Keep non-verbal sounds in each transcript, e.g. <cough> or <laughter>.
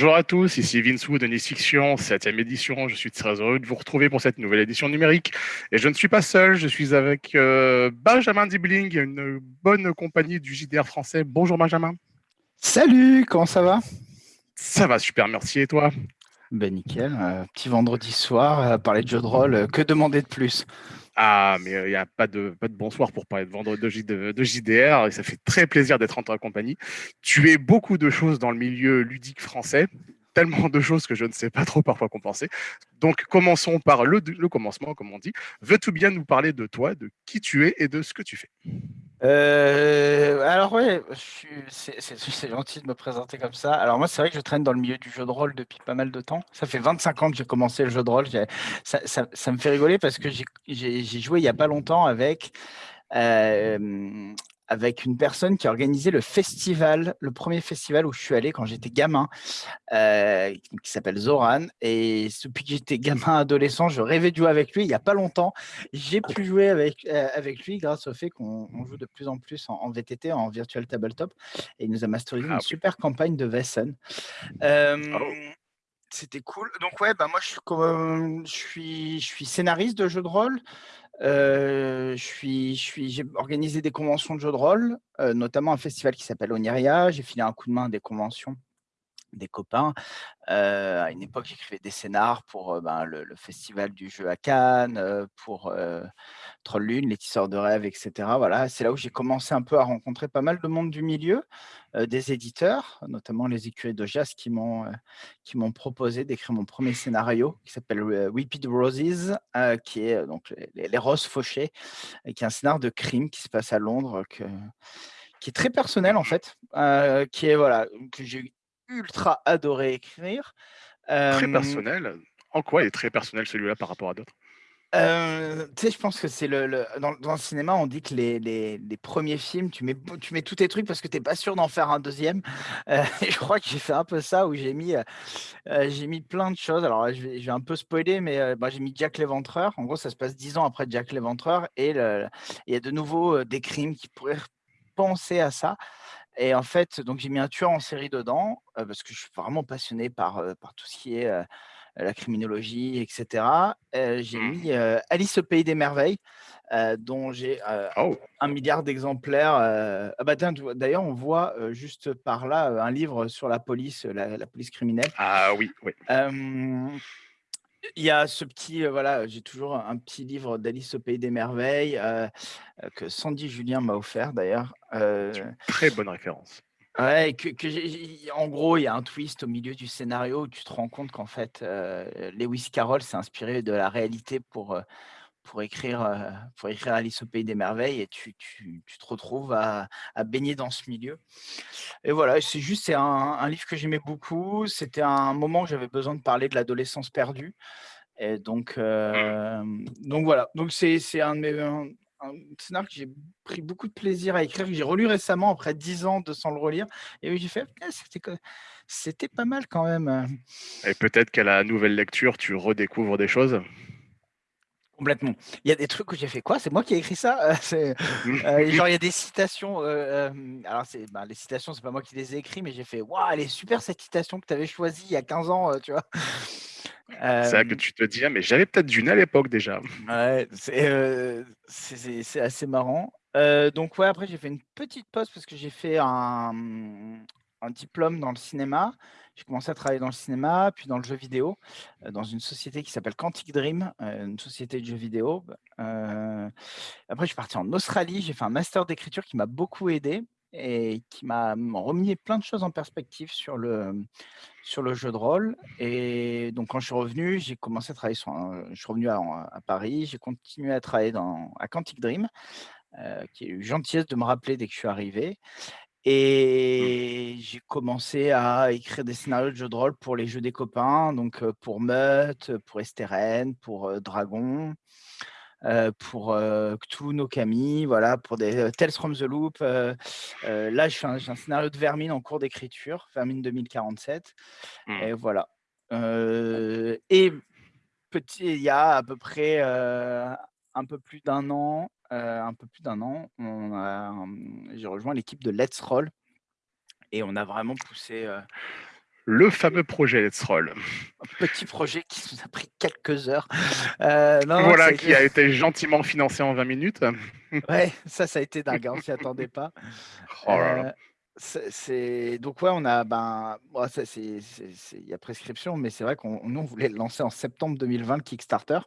Bonjour à tous, ici Vince Wood de Nice Fiction, 7ème édition. Je suis très heureux de vous retrouver pour cette nouvelle édition numérique. Et je ne suis pas seul, je suis avec euh, Benjamin Dibling, une bonne compagnie du JDR français. Bonjour Benjamin. Salut, comment ça va? Ça va super, merci. Et toi? Ben nickel, euh, petit vendredi soir, à parler de jeux de rôle, que demander de plus? Ah, mais il n'y a pas de, pas de bonsoir pour parler de vendredi de, de, JDR et ça fait très plaisir d'être en ta compagnie. Tu es beaucoup de choses dans le milieu ludique français, tellement de choses que je ne sais pas trop parfois compenser. Donc commençons par le, le commencement, comme on dit. Veux-tu bien nous parler de toi, de qui tu es et de ce que tu fais? Euh, alors ouais, c'est gentil de me présenter comme ça. Alors moi, c'est vrai que je traîne dans le milieu du jeu de rôle depuis pas mal de temps. Ça fait 25 ans que j'ai commencé le jeu de rôle. Ça, me fait rigoler parce que j'ai joué il y a pas longtemps avec euh, avec une personne qui a organisé le festival, le premier festival où je suis allé quand j'étais gamin, euh, qui s'appelle Zoran. Et depuis que j'étais gamin, adolescent, je rêvais de jouer avec lui. Il n'y a pas longtemps, j'ai pu jouer avec, euh, avec lui grâce au fait qu'on joue de plus en plus en, VTT, en Virtual Tabletop. Et il nous a masterisé ah une super campagne de Vessen. Euh, oh. C'était cool. Donc ouais, bah moi je suis, je suis, je suis scénariste de jeux de rôle. Euh, je suis, j'ai organisé des conventions de jeux de rôle, notamment un festival qui s'appelle Oniria. J'ai filé un coup de main à des conventions des copains. Euh, à une époque, j'écrivais des scénars pour ben, le, festival du jeu à Cannes, pour Troll Lune, Les Tisseurs de rêves, etc. Voilà, c'est là où j'ai commencé un peu à rencontrer pas mal de monde du milieu, des éditeurs, notamment les écuries de qui m'ont proposé d'écrire mon premier scénario qui s'appelle Weeped Roses, qui est donc les, roses fauchées, et qui est un scénario de crime qui se passe à Londres, que, qui est très personnel en fait, qui est voilà que j'ai ultra adoré écrire. Très personnel. En quoi il est très personnel celui-là par rapport à d'autres? Euh, tu sais, je pense que c'est le, dans, le cinéma, on dit que les, les, premiers films, tu mets, tu mets tous tes trucs parce que tu n'es pas sûr d'en faire un deuxième. <laughs> Euh, et je crois que j'ai fait un peu ça où j'ai mis, euh, j'ai mis plein de choses. Alors, je vais, je vais un peu spoiler, mais bah, j'ai mis Jack l'Éventreur. En gros, ça se passe dix ans après Jack l'Éventreur et il y a de nouveau des crimes qui pourraient penser à ça. Et en fait, donc j'ai mis un tueur en série dedans parce que je suis vraiment passionné par, par tout ce qui est la criminologie, etc. j'ai mmh. mis Alice au pays des merveilles, dont j'ai oh! un milliard d'exemplaires. Ah bah d'ailleurs, on voit juste par là un livre sur la police, la, police criminelle. Ah oui, oui. Il y a ce petit, voilà, j'ai toujours un petit livre d'Alice au Pays des Merveilles que Sandy Julien m'a offert d'ailleurs. Très bonne référence. Ouais, que, en gros, il y a un twist au milieu du scénario où tu te rends compte qu'en fait, Lewis Carroll s'est inspiré de la réalité pour, pour, écrire, pour écrire Alice au Pays des Merveilles et tu, tu, tu te retrouves à, à, baigner dans ce milieu. Et voilà, c'est juste, c'est un, un, livre que j'aimais beaucoup. C'était un moment où j'avais besoin de parler de l'adolescence perdue. Et donc, mmh. donc voilà, donc c'est un de mes un scénario que j'ai pris beaucoup de plaisir à écrire, que j'ai relu récemment après 10 ans de sans le relire. Et j'ai fait, c'était pas mal quand même. Euh. Et peut-être qu'à la nouvelle lecture, tu redécouvres des choses Complètement. Il y a des trucs où j'ai fait quoi? C'est moi qui ai écrit ça? Euh, <laughs> euh, Genre, il y a des citations. alors, bah, les citations, c'est pas moi qui les ai écrites, mais j'ai fait Waouh, elle est super cette citation que tu avais choisie il y a 15 ans, tu vois? C'est ça que tu te dis, «Ah, mais j'avais peut-être d'une à l'époque déjà. Ouais, c'est assez marrant. donc ouais, après j'ai fait une petite pause parce que j'ai fait un, un diplôme dans le cinéma. J'ai commencé à travailler dans le cinéma, puis dans le jeu vidéo, dans une société qui s'appelle Quantic Dream, une société de jeux vidéo. après, je suis parti en Australie, j'ai fait un master d'écriture qui m'a beaucoup aidé et qui m'a remis plein de choses en perspective sur le, sur le jeu de rôle. Et donc, quand je suis revenu, j'ai commencé à travailler je suis revenu à, Paris, j'ai continué à travailler dans, à Quantic Dream, qui a eu gentillesse de me rappeler dès que je suis arrivé. Et j'ai commencé à écrire des scénarios de jeux de rôle pour les jeux des copains, donc pour Meut, pour Esteren, pour Dragon. Euh, pour euh, Cthulhu no Kami, voilà, pour des euh, Tales from the Loop. là, je fais un, scénario de Vermine en cours d'écriture, Vermine 2047. Mmh. Et voilà. et petit, il y a à peu près un peu plus d'un an, un peu plus d'un an, j'ai rejoint l'équipe de Let's Roll et on a vraiment poussé le fameux projet Let's Roll. Un petit projet qui nous a pris quelques heures. Euh, voilà, qui a été gentiment financé en 20 minutes. <laughs> ouais, ça, ça a été dingue, hein, on s'y attendait pas. Oh euh, c'est donc ouais, on a ben ça c'est il y a prescription, mais c'est vrai qu'on nous on voulait le lancer en septembre 2020 le Kickstarter.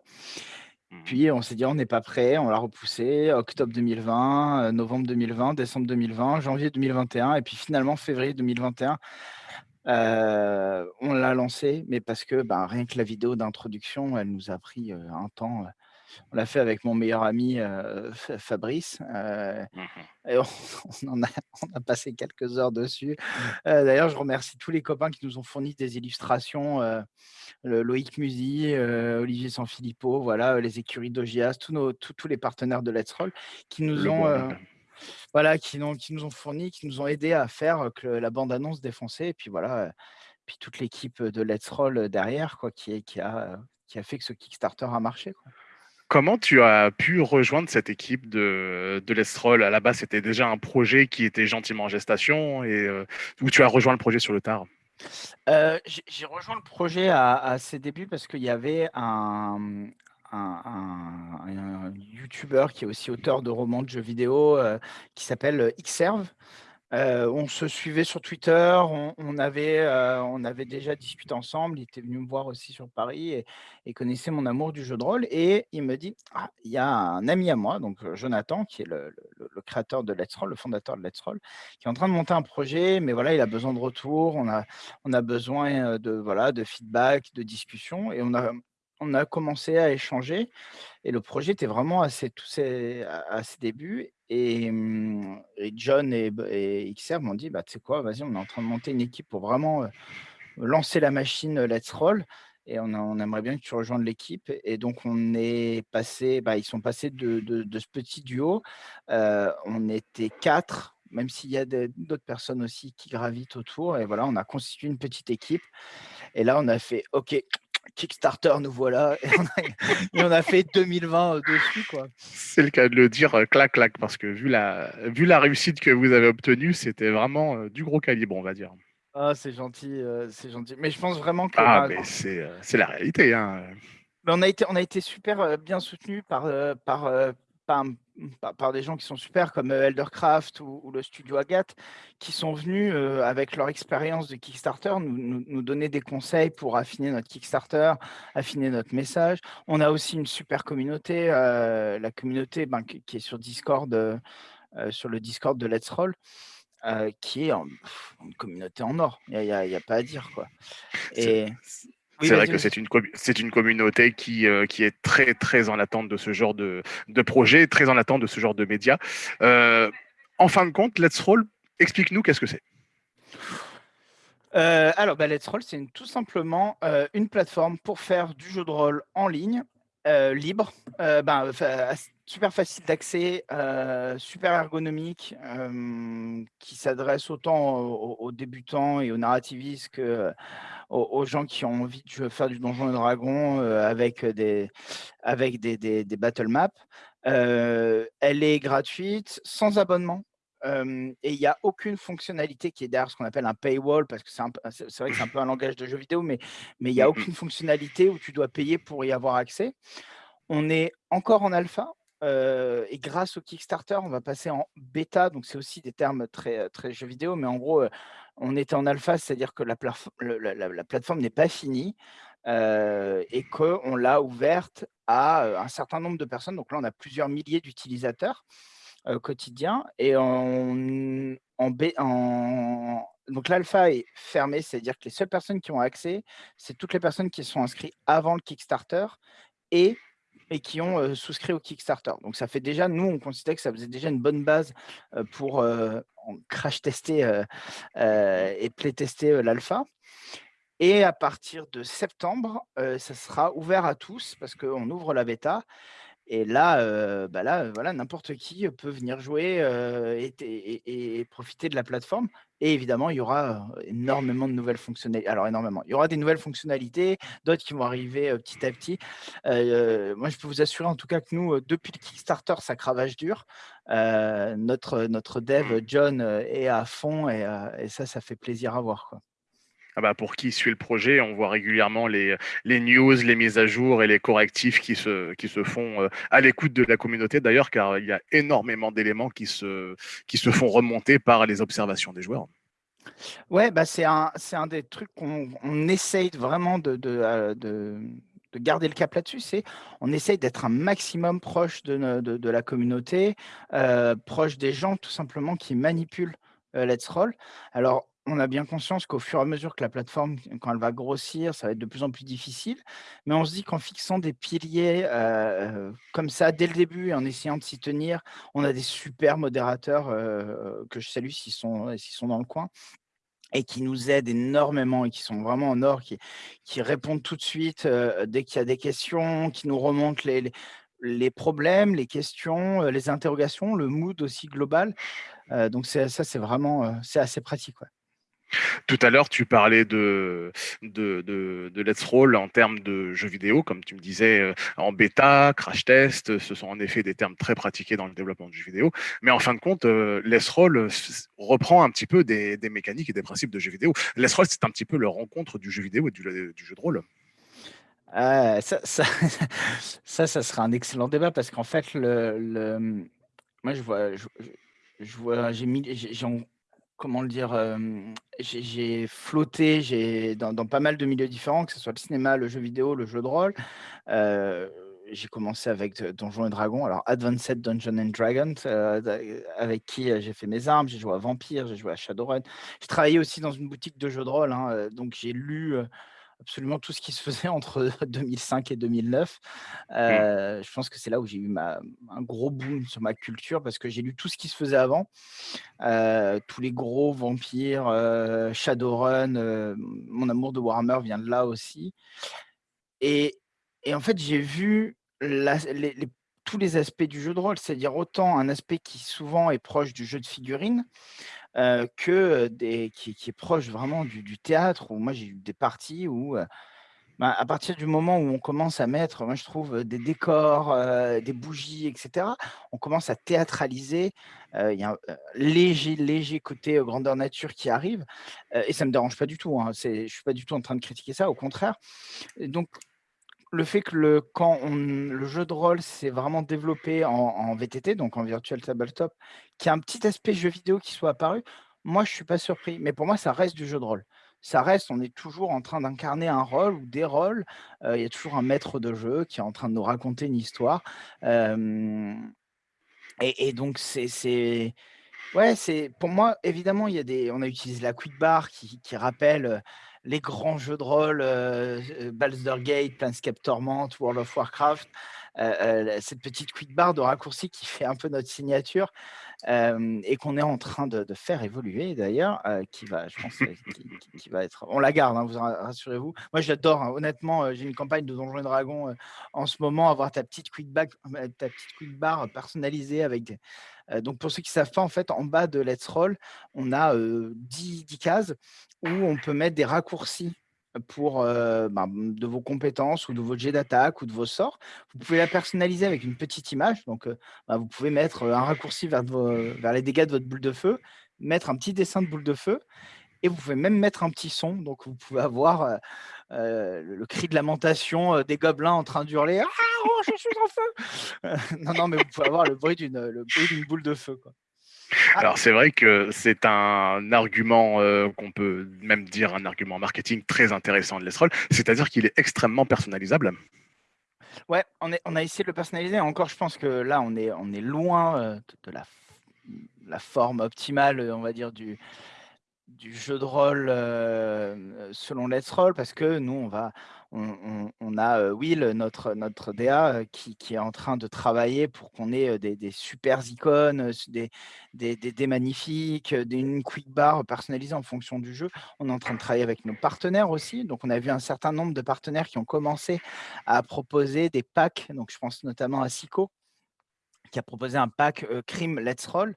Mmh. Puis on s'est dit on n'est pas prêt, on l'a repoussé octobre 2020, euh, novembre 2020, décembre 2020, janvier 2021 et puis finalement février 2021 euh, on l'a lancé, mais parce que ben, rien que la vidéo d'introduction, elle nous a pris euh, un temps on l'a fait avec mon meilleur ami Fabrice. Mmh et <laughs> on, en a, on, a, passé quelques heures dessus. D'ailleurs, je remercie tous les copains qui nous ont fourni des illustrations. Loïc Musy, Olivier Sanfilippo, voilà, les écuries d'Ogias, tous, nos, tous, les partenaires de Let's Roll qui nous ont... voilà, qui, qui, nous ont fourni, qui nous ont aidé à faire que la bande-annonce défoncée. Et puis voilà, puis toute l'équipe de Let's Roll derrière, quoi, qui, qui, a, qui a fait que ce Kickstarter a marché. Quoi. Comment tu as pu rejoindre cette équipe de, de l'Estrol? À la base, c'était déjà un projet qui était gentiment en gestation et euh, où tu as rejoint le projet sur le tard? Euh, J'ai rejoint le projet à, ses débuts parce qu'il y avait un, YouTuber qui est aussi auteur de romans de jeux vidéo euh, qui s'appelle Xserve on se suivait sur Twitter, on, avait, déjà discuté ensemble. Il était venu me voir aussi sur Paris et, connaissait mon amour du jeu de rôle. Et il me dit «Ah, il y a un ami à moi, donc Jonathan, qui est le, créateur de Let's Roll, le fondateur de Let's Roll, qui est en train de monter un projet, mais voilà, il a besoin de retour, on a, besoin de, feedback, de discussion. Et on a, commencé à échanger et le projet était vraiment à ses débuts. Mmh, et, John et, et XR m'ont dit, bah, tu sais quoi, vas-y, on est en train de monter une équipe pour vraiment lancer la machine Let's Roll. Et on, aimerait bien que tu rejoignes l'équipe. Et donc, on est passé, bah, ils sont passés de, ce petit duo. on était quatre, même s'il y a d'autres personnes aussi qui gravitent autour. Et voilà, on a constitué une petite équipe. Et là, on a fait, OK, Kickstarter, nous voilà. Et on a, fait 2020 euh, dessus. quoi. C'est le cas de le dire, euh, clac, clac, parce que vu la, vu la réussite que vous avez obtenue, c'était vraiment euh, du gros calibre, on va dire. Ah, c'est gentil, c'est gentil. Mais je pense vraiment que. Ah, mais c'est la réalité. Hein. Mais on, a été, on a été super bien soutenu par, par, par, par, des gens qui sont super comme euh, Eldercraft ou, le studio Agathe, qui sont venus euh, avec leur expérience de Kickstarter nous, nous, donner des conseils pour affiner notre Kickstarter, affiner notre message. On a aussi une super communauté, euh, la communauté ben, qui est sur Discord, sur le Discord de Let's Roll. qui est une communauté en or, il n'y a, a, pas à dire. quoi. Et c'est vrai que c'est une, c'est une communauté qui, euh, qui est très, très en attente de ce genre de, de projet, très en attente de ce genre de médias. Euh, en fin de compte, Let's Roll, explique-nous qu'est-ce que c'est. Euh, alors, bah, Let's Roll, c'est tout simplement une plateforme pour faire du jeu de rôle en ligne, libre, ben, super facile d'accès, super ergonomique, qui s'adresse autant aux, débutants et aux narrativistes que aux, gens qui ont envie de faire du Donjon et Dragon euh, avec des, battle maps. Euh, elle est gratuite, sans abonnement. Et il n'y a aucune fonctionnalité qui est derrière ce qu'on appelle un paywall, parce que c'est vrai que c'est un peu un langage de jeu vidéo, mais il n'y a mmh aucune fonctionnalité où tu dois payer pour y avoir accès. On est encore en alpha, et grâce au Kickstarter, on va passer en bêta. Donc, c'est aussi des termes très, très jeux vidéo, mais en gros, on était en alpha, c'est-à-dire que la, la, plateforme n'est pas finie et qu'on l'a ouverte à un certain nombre de personnes. Donc là, on a plusieurs milliers d'utilisateurs quotidiens. Et en, en, donc l'alpha est fermé, c'est-à-dire que les seules personnes qui ont accès, c'est toutes les personnes qui sont inscrites avant le Kickstarter et et qui ont souscrit au Kickstarter. Donc ça fait déjà, nous, on considère que ça faisait déjà une bonne base pour crash tester et play tester l'alpha. Et à partir de septembre, ça sera ouvert à tous parce qu'on ouvre la bêta. Et là, bah là voilà, n'importe qui peut venir jouer et, profiter de la plateforme. Et évidemment, il y aura énormément de nouvelles fonctionnalités. Alors, énormément. Il y aura des nouvelles fonctionnalités, d'autres qui vont arriver petit à petit. moi, je peux vous assurer en tout cas que nous, depuis le Kickstarter, ça cravage dur. notre, notre dev, John, est à fond et, ça, ça fait plaisir à voir. Quoi. Ah bah pour qui suit le projet, on voit régulièrement les, les news, les mises à jour et les correctifs qui se, qui se font euh, à l'écoute de la communauté d'ailleurs, car il y a énormément d'éléments qui se, qui se font remonter par les observations des joueurs. Ouais, bah c'est un, un des trucs qu'on on essaye vraiment de, euh, de, de garder le cap là-dessus, c'est on essaye d'être un maximum proche de, de, de la communauté, euh, proche des gens tout simplement qui manipulent Let's Roll. Alors, on a bien conscience qu'au fur et à mesure que la plateforme, quand elle va grossir, ça va être de plus en plus difficile. Mais on se dit qu'en fixant des piliers euh, comme ça dès le début et en essayant de s'y tenir, on a des super modérateurs euh, que je salue s'ils sont, sont dans le coin et qui nous aident énormément et qui sont vraiment en or, qui, répondent tout de suite euh, dès qu'il y a des questions, qui nous remontent les, les, problèmes, les questions, les interrogations, le mood aussi global. donc ça, c'est vraiment c'est assez pratique. Tout à l'heure, tu parlais de, de, de, Let's Roll en termes de jeux vidéo, comme tu me disais, euh, en bêta, crash test, ce sont en effet des termes très pratiqués dans le développement du jeu vidéo. Mais en fin de compte, euh, Let's Roll euh, reprend un petit peu des, mécaniques et des principes de jeux vidéo. Let's Roll, c'est un petit peu le rencontre du jeu vidéo et du, jeu de rôle. <laughs> ça, ça, sera un excellent débat parce qu'en fait, le, moi, je vois, je vois, j'ai mis, j'ai comment le dire, j'ai flotté dans, pas mal de milieux différents, que ce soit le cinéma, le jeu vidéo, le jeu de rôle. j'ai commencé avec Donjons et Dragons, alors Advanced Dungeons and Dragons, avec qui j'ai fait mes armes, j'ai joué à Vampire, j'ai joué à Shadowrun. J'ai travaillé aussi dans une boutique de jeux de rôle, hein, donc j'ai lu absolument tout ce qui se faisait <laughs> entre <laughs> 2005 et 2009. Mmh. Euh, je pense que c'est là où j'ai eu ma, un gros boom sur ma culture parce que j'ai lu tout ce qui se faisait avant. Euh, tous les gros vampires, euh, Shadowrun, mon amour de Warhammer vient de là aussi. Et, et en fait, j'ai vu tous les aspects du jeu de rôle, c'est-à-dire autant un aspect qui souvent est proche du jeu de figurines, que des, qui, est proche vraiment du, théâtre, où moi j'ai eu des parties où, bah, à partir du moment où on commence à mettre, moi je trouve, des décors, des bougies, etc., on commence à théâtraliser, il y a un léger, léger côté grandeur nature qui arrive, et ça ne me dérange pas du tout, hein, je ne suis pas du tout en train de critiquer ça, au contraire. donc, le fait que le, quand le jeu de rôle s'est vraiment développé en, VTT, donc en Virtual Tabletop, qu'il y a un petit aspect jeu vidéo qui soit apparu, moi, je ne suis pas surpris. Mais pour moi, ça reste du jeu de rôle. Ça reste, on est toujours en train d'incarner un rôle ou des rôles. Euh, il y a toujours un maître de jeu qui est en train de nous raconter une histoire. et, donc, c'est... Ouais, pour moi, évidemment, il y a des, on a utilisé la quick bar qui, qui rappelle les grands jeux de rôle, euh, euh Baldur's Gate, Planescape Torment, World of Warcraft, euh, euh, cette petite quick bar de raccourci qui fait un peu notre signature et qu'on est en train de, faire évoluer d'ailleurs, qui va, je pense, qui, va être, on la garde, hein, vous rassurez-vous. Moi, j'adore, hein, honnêtement, j'ai une campagne de Donjons et Dragons en ce moment, avoir ta petite quick, ta petite quick bar personnalisée avec donc, pour ceux qui ne savent pas, en fait, en bas de Let's Roll, on a 10, 10, cases où on peut mettre des raccourcis pour ben, de vos compétences ou de vos jets d'attaque ou de vos sorts. Vous pouvez la personnaliser avec une petite image. Donc, ben, vous pouvez mettre un raccourci vers, les dégâts de votre boule de feu, mettre un petit dessin de boule de feu, et vous pouvez même mettre un petit son. Donc, vous pouvez avoir le, cri de lamentation des gobelins en train d'hurler « Ah, oh, je suis en feu <laughs> !» Non, non, mais vous pouvez avoir le bruit d'une boule de feu. Ah. Alors c'est vrai que c'est un argument euh, qu'on peut même dire un argument marketing très intéressant de l'Esroll, c'est-à-dire qu'il est extrêmement personnalisable. Ouais, on, est, on, a essayé de le personnaliser. Encore, je pense que là, on est, on est loin euh, de, la, la, forme optimale, on va dire, du, du jeu de rôle euh, selon Let's Roll, parce que nous, on va, on, a Will, notre, notre DA, qui, est en train de travailler pour qu'on ait des, super icônes, des, des, des, magnifiques, une quick bar personnalisée en fonction du jeu. On est en train de travailler avec nos partenaires aussi. Donc, on a vu un certain nombre de partenaires qui ont commencé à proposer des packs. Donc, je pense notamment à Sico, qui a proposé un pack Crime Let's Roll,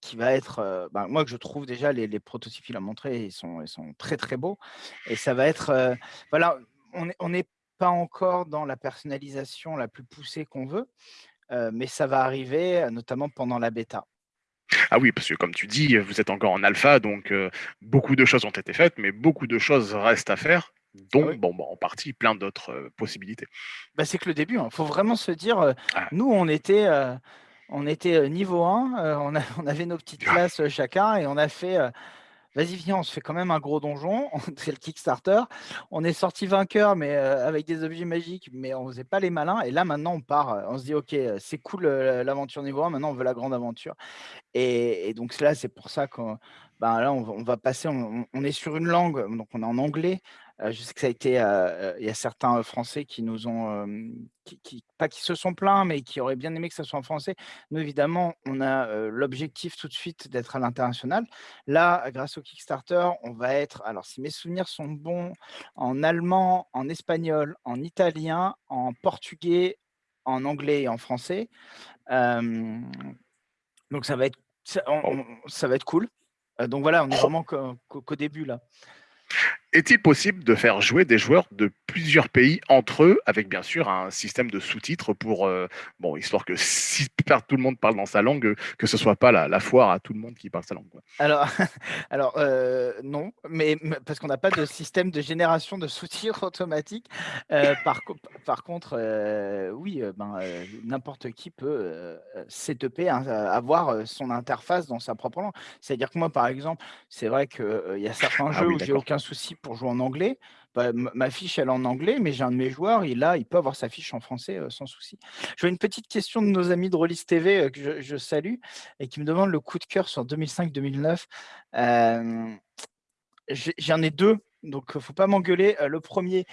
qui va être, ben, moi que je trouve déjà les, les prototypes qu'il a montré, ils sont, ils sont très très beaux. Et ça va être, voilà, on n'est pas encore dans la personnalisation la plus poussée qu'on veut, mais ça va arriver notamment pendant la bêta. Ah oui, parce que comme tu dis, vous êtes encore en alpha, donc euh, beaucoup de choses ont été faites, mais beaucoup de choses restent à faire, Ah dont, oui. bon, bah, en partie, plein d'autres euh, possibilités. Bah, c'est que le début, il faut vraiment se dire, Ah, nous on était, on était, niveau 1, heu, on a <laughs> on avait nos petites classes, heu, chacun et on a fait, «Vas-y viens, on se fait quand même un gros donjon», <laughs> c'est le Kickstarter. On est sortis vainqueurs, mais, avec des objets magiques, mais on faisait pas les malins et là maintenant on part, on se dit: «OK, c'est cool, l'aventure niveau 1, maintenant on veut la grande aventure». Et et donc là, c'est pour ça qu'on ben, là, on va on va passer on est sur une langue, euh, donc on est en anglais. Heu, je sais que ça a été, heu, il y a certains, heu, Français qui nous ont, qui qui pas qui se sont plaints, mais qui auraient bien aimé que ça soit en français. Nous, évidemment, on a, l'objectif tout de suite d'être à l'international. Là, grâce au Kickstarter, on va être alors si mes souvenirs sont bons, en allemand, en espagnol, en italien, en portugais, en anglais et en français. Donc ça va être ça bon. on ça va être cool. Donc voilà, on est vraiment qu'au début là. Est-il possible de faire jouer des joueurs de plusieurs pays entre eux, avec bien sûr un système de sous-titres pour, euh, bon, histoire que si tout le monde parle dans sa langue, que ce soit pas la, la foire à tout le monde qui parle sa langue. quoi. Alors <laughs> alors, heu, non, mais parce qu'on n'a pas de système de génération de sous-titres automatique. Heu, par co par contre, oui, ben, n'importe qui peut, setuper, hein, avoir, son interface dans sa propre langue. C'est-à-dire que moi, par exemple, c'est vrai heu, il y a certains Ah jeux oui, où j'ai aucun souci pour jouer en anglais. Bah, ma fiche, elle est en anglais, mais j'ai un de mes joueurs, il il peut avoir sa fiche en français, heu, sans souci. Je vois une petite question de nos amis de Rollis TV, heu, que je salue et qui me demande le coup de cœur sur 2005-2009. Hem, j'ai j'en ai 2, donc heu, faut pas m'engueuler. Le premier,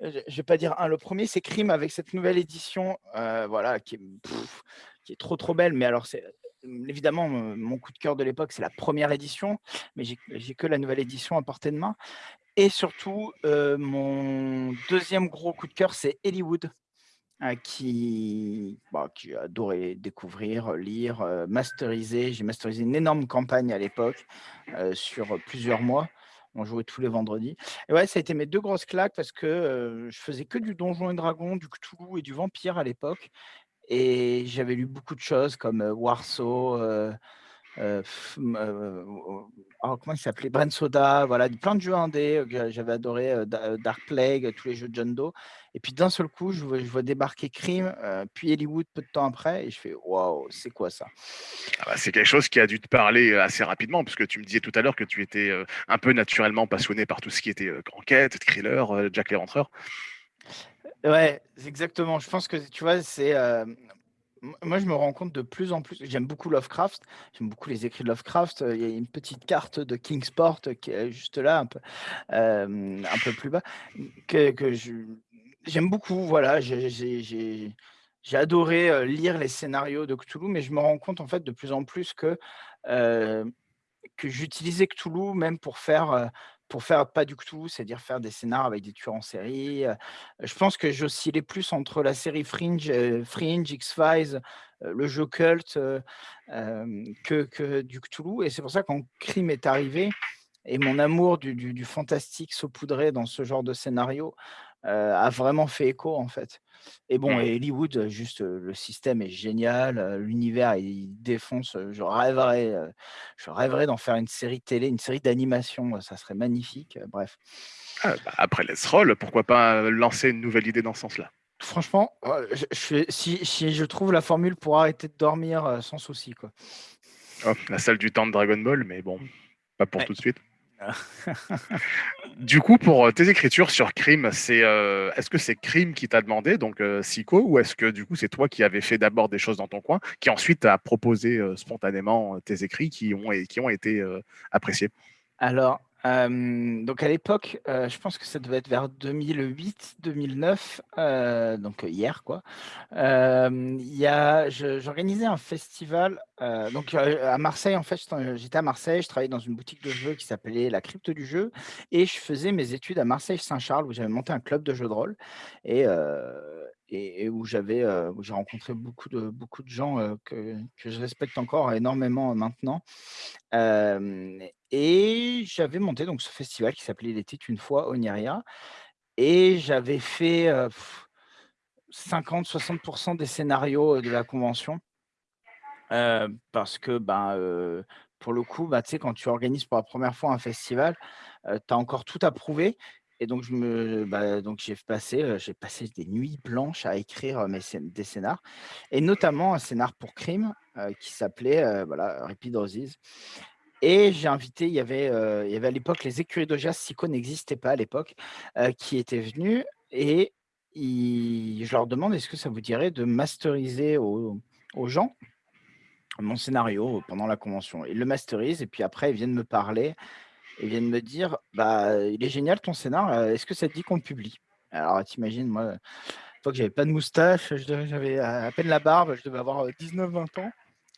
er je je vais pas dire un, le premier, c'est Crime avec cette nouvelle édition, voilà, qui est qui est trop, trop belle. Mais alors c'est évidemment, mon coup de cœur de l'époque, c'est la première édition, mais j'ai que la nouvelle édition à portée de main et surtout, mon deuxième gros coup de cœur, c'est Hollywood. Heu, qui bah, que j'ai adoré découvrir, lire, masteriser. J'ai masterisé une énorme campagne à l'époque, sur, plusieurs mois. On jouait tous les vendredis et ouais, ça a été mes 2 grosses claques parce que, je faisais que du Donjons et Dragons, du Cthulhu et du Vampire à l'époque et j'avais lu beaucoup de choses comme, Warsaw, oh, comment il s'appelait? Brain Soda, voilà, plein de jeux indés, j'avais adoré, Dark Plague, tous les jeux de John Doe et puis d'un seul coup, je vois débarquer Crime, puis Hollywood peu de temps après et je fais: «Waouh, c'est quoi ça?» Ah bah, c'est quelque chose qui a dû te parler euh, assez rapidement, parce que tu me disais tout à l'heure que tu étais euh, un peu naturellement passionné par tout ce qui était euh, enquête, thriller, euh, Jack l'Éventreur. Ouais, exactement. Je pense que tu vois, c'est, m moi, je me rends compte de plus en plus j'aime beaucoup Lovecraft, j'aime beaucoup les écrits de Lovecraft, heu, il y a une petite carte de Kingsport qui est juste là, un peu, peu plus bas, que j'aime beaucoup, voilà, j'ai adoré, lire les scénarios de Cthulhu, mais je me rends compte, en fait, de plus en plus que, que j'utilisais Cthulhu même pour faire, pour faire pas du Cthulhu, c'est-à-dire faire des scénars avec des tueurs en série, je pense que j'oscillais plus entre la série Fringe, Fringe, X-Files, le jeu Cult, heu, hem, que que du Cthulhu et c'est pour ça quand Crime est arrivé et mon amour du du fantastique saupoudré dans ce genre de scénario, a vraiment fait écho, en fait. Et bon et Hollywood, heu, juste, heu, le système est génial, heu, l'univers il défonce, je rêverais, je rêverais d'en faire une série télé, une série d'animation, ça serait magnifique, bref. Ah, bah, après Let's Roll, pourquoi pas euh, lancer une nouvelle idée dans ce sens-là? Franchement, je je si si je trouve la formule pour arrêter de dormir, sans souci, quoi. Oh, La salle du temps de Dragon Ball, mais bon, pas pour Ouais. tout de suite. <laughs> Du coup, pour euh, tes écritures sur Crime, c'est euh, est-ce que c'est Crime qui t'a demandé, donc euh, ou est-ce que du coup c'est toi qui avais fait d'abord des choses dans ton coin, qui ensuite a proposé euh, spontanément tes écrits qui ont, qui ont été appréciés? Alors, hem, donc à l'époque, heu, je pense que ça devait être vers 2008-2009, heu, donc hier quoi. J'organisais un festival, donc à Marseille en fait, j'étais à Marseille, je travaillais dans une boutique de jeux qui s'appelait La Crypte du Jeu et je faisais mes études à Marseille-Saint-Charles où j'avais monté un club de jeux de rôle et et où j'avais, où j'ai rencontré beaucoup de beaucoup de gens, heu, que que je respecte encore énormément maintenant. Et j'avais monté donc ce festival qui s'appelait «Il était une fois Oneria» et j'avais fait, heu, 50-60% des scénarios, de la convention. Parce que, ben, heu, pour le coup, bah, quand tu organises pour la première fois un festival, heu, tu as encore tout à prouver et donc je me bah, donc j'ai passé, j'ai passé des nuits blanches à écrire, mes des scénars et notamment un scénar pour Crime, qui s'appelait, heu, voilà, Repeat Roses et j'ai invité il y avait, il y avait à l'époque les écuries d'Augias, Sico n'existait pas à l'époque, qui étaient venus et ils je leur demande: «Est-ce que ça vous dirait de masteriser aux gens mon scénario pendant la convention?» ils le masterisent et puis après ils viennent me parler, ils viennent me dire: «Bah, il est génial ton scénar, est-ce que ça te dit qu'on le publie?» alors tu imagines moi, à l'époque j'avais pas de moustache, j'avais à peine la barbe, je devais avoir, heu, 19-20 ans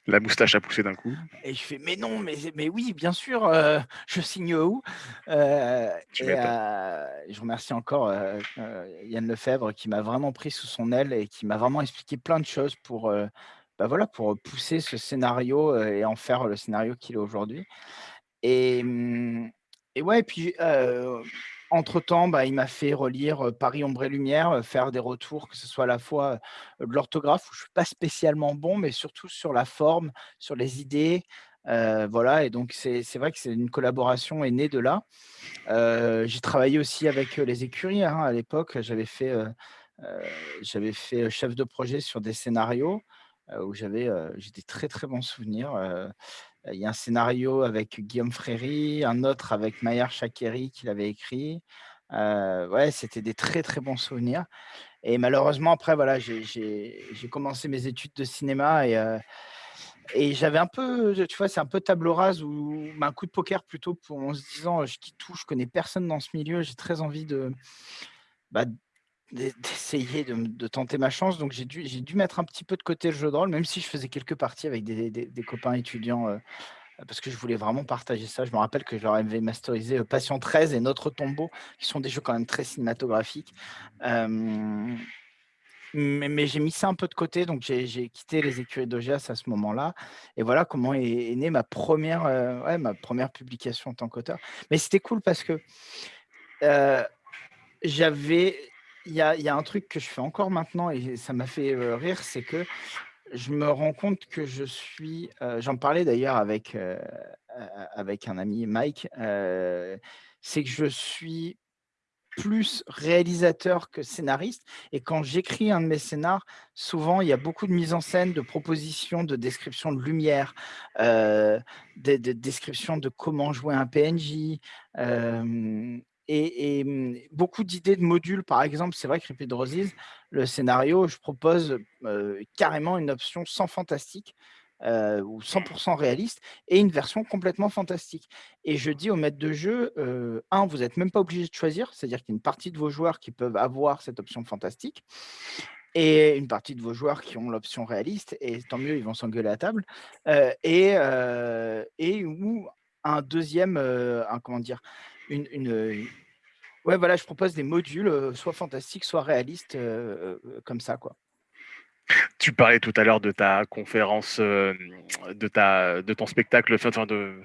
La moustache a poussé d'un coup. et je fais: «Mais non, mais mais oui, bien sûr, <laughs> je signe où?» et je remercie encore, Yann Lefebvre qui m'a vraiment pris sous son aile et qui m'a vraiment expliqué plein de choses pour, bah, voilà, pour pousser ce scénario, et en faire le scénario qu'il est aujourd'hui et mmh et ouais puis, heu, entre temps, bah, il m'a fait relire, heu, Paris Ombre et Lumière, heu, faire des retours, que ce soit à la fois, de l'orthographe où je suis pas spécialement bon, mais surtout sur la forme, sur les idées, voilà et donc c'est vrai que c'est une collaboration est née de là. J'ai travaillé aussi avec, les écuries, hein, à l'époque, j'avais fait, fait, chef de projet sur des scénarios, où j'avais, j'ai des très, très bons souvenirs, il y a un scénario avec Guillaume Fréry, un autre avec Maher Chakeri qui l'avait écrit, ouais, c'était des très, très bons souvenirs. Et malheureusement après voilà, j'ai commencé mes études de cinéma et j'avais un peu, tu vois, c'est un peu table rase ou un coup de poker plutôt pour en se disant: «Je quitte tout, je connais personne dans ce milieu, j'ai très envie de, bah, d'essayer de tenter ma chance», donc j'ai dû dû mettre un petit peu de côté le jeu de rôle, même si je faisais quelques parties avec des copains étudiants, heu, parce que je voulais vraiment partager ça. Je me rappelle que je leur avais masterisé, heu, Patient 13 et Notre Tombeau, qui sont des jeux quand même très cinématographiques, mais j'ai mis ça un peu de côté, donc j'ai quitté les écuries d'Augias à ce moment-là et voilà comment est est née ma 1re, heu, ouais, ma 1re publication en tant qu'auteur. Mais c'était cool parce que, heu, j'avais il y a un truc que je fais encore maintenant et ça m'a fait, heu, rire, c'est que je me rends compte que je suis, heu, j'en parlais d'ailleurs avec, heu, a avec un ami Mike, c'est que je suis plus réalisateur que scénariste et quand j'écris un de mes scénars, souvent il y a beaucoup de mise en scène, de propositions, de descriptions de lumière, heu, de de descriptions de comment jouer un PNJ, et mmh, beaucoup d'idées de modules. Par exemple, c'est vrai que Repeat Roses, le scénario, je propose, carrément une option sans fantastique, ou 100 % réaliste et une version complètement fantastique et je dis au maître de jeu, «1 vous êtes même pas obligé de choisir, c'est-à-dire qu'il y a une partie de vos joueurs qui peuvent avoir cette option fantastique et une partie de vos joueurs qui ont l'option réaliste et tant mieux, ils vont s'engueuler à table, et et ou un 2e, heu, un comment dire? Une une, heu, ouais, voilà, je propose des modules, heu, soit fantastiques, soit réalistes, heu, comme ça, quoi. Tu parlais tout à l'heure de ta conférence, de ta de ton spectacle, enfin de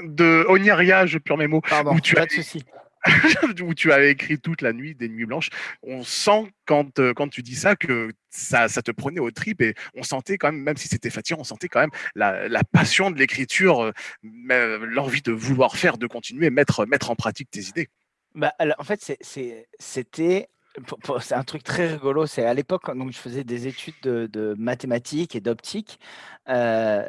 de Ognaria, je perds mes mots, Pardon, où tu pas de avais souci. <laughs> où tu avais écrit toute la nuit, des nuits blanches. On sent quand, heu, quand tu dis ça que ça te prenait aux tripes et on sentait quand même, même si c'était fatigant, on sentait quand même la passion de l'écriture, heu, me l'envie de vouloir faire, de continuer, mettre mettre en pratique tes idées. Bah, alors en fait, c'était c'est un truc très rigolo, c'est à l'époque, donc je faisais des études de mathématiques et d'optique, heu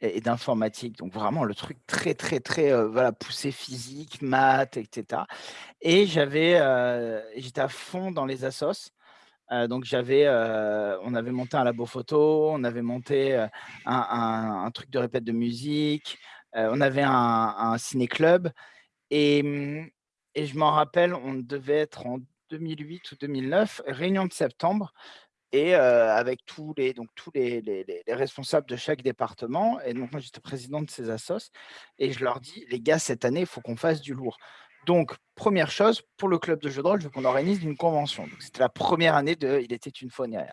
et d'informatique, donc vraiment le truc très, très, très, heu, voilà, poussé physique, maths et cetera. Et j'avais, heu, j'étais à fond dans les assos, donc j'avais, on avait monté un labo photo, on avait monté, un truc de répète de musique, on avait un un ciné-club. Et mmh et je m'en rappelle, on devait être en 2008 ou 2009, réunion de septembre et heu, avec tous les donc tous les les les les responsables de chaque département et donc moi, j'étais président de ces assos et je leur dis: «Les gars, cette année, il faut qu'on fasse du lourd». Donc 1re chose, pour le club de jeux de rôle, je veux qu'on organise une convention, c'était la 1re année de Il était une fois Ognaria.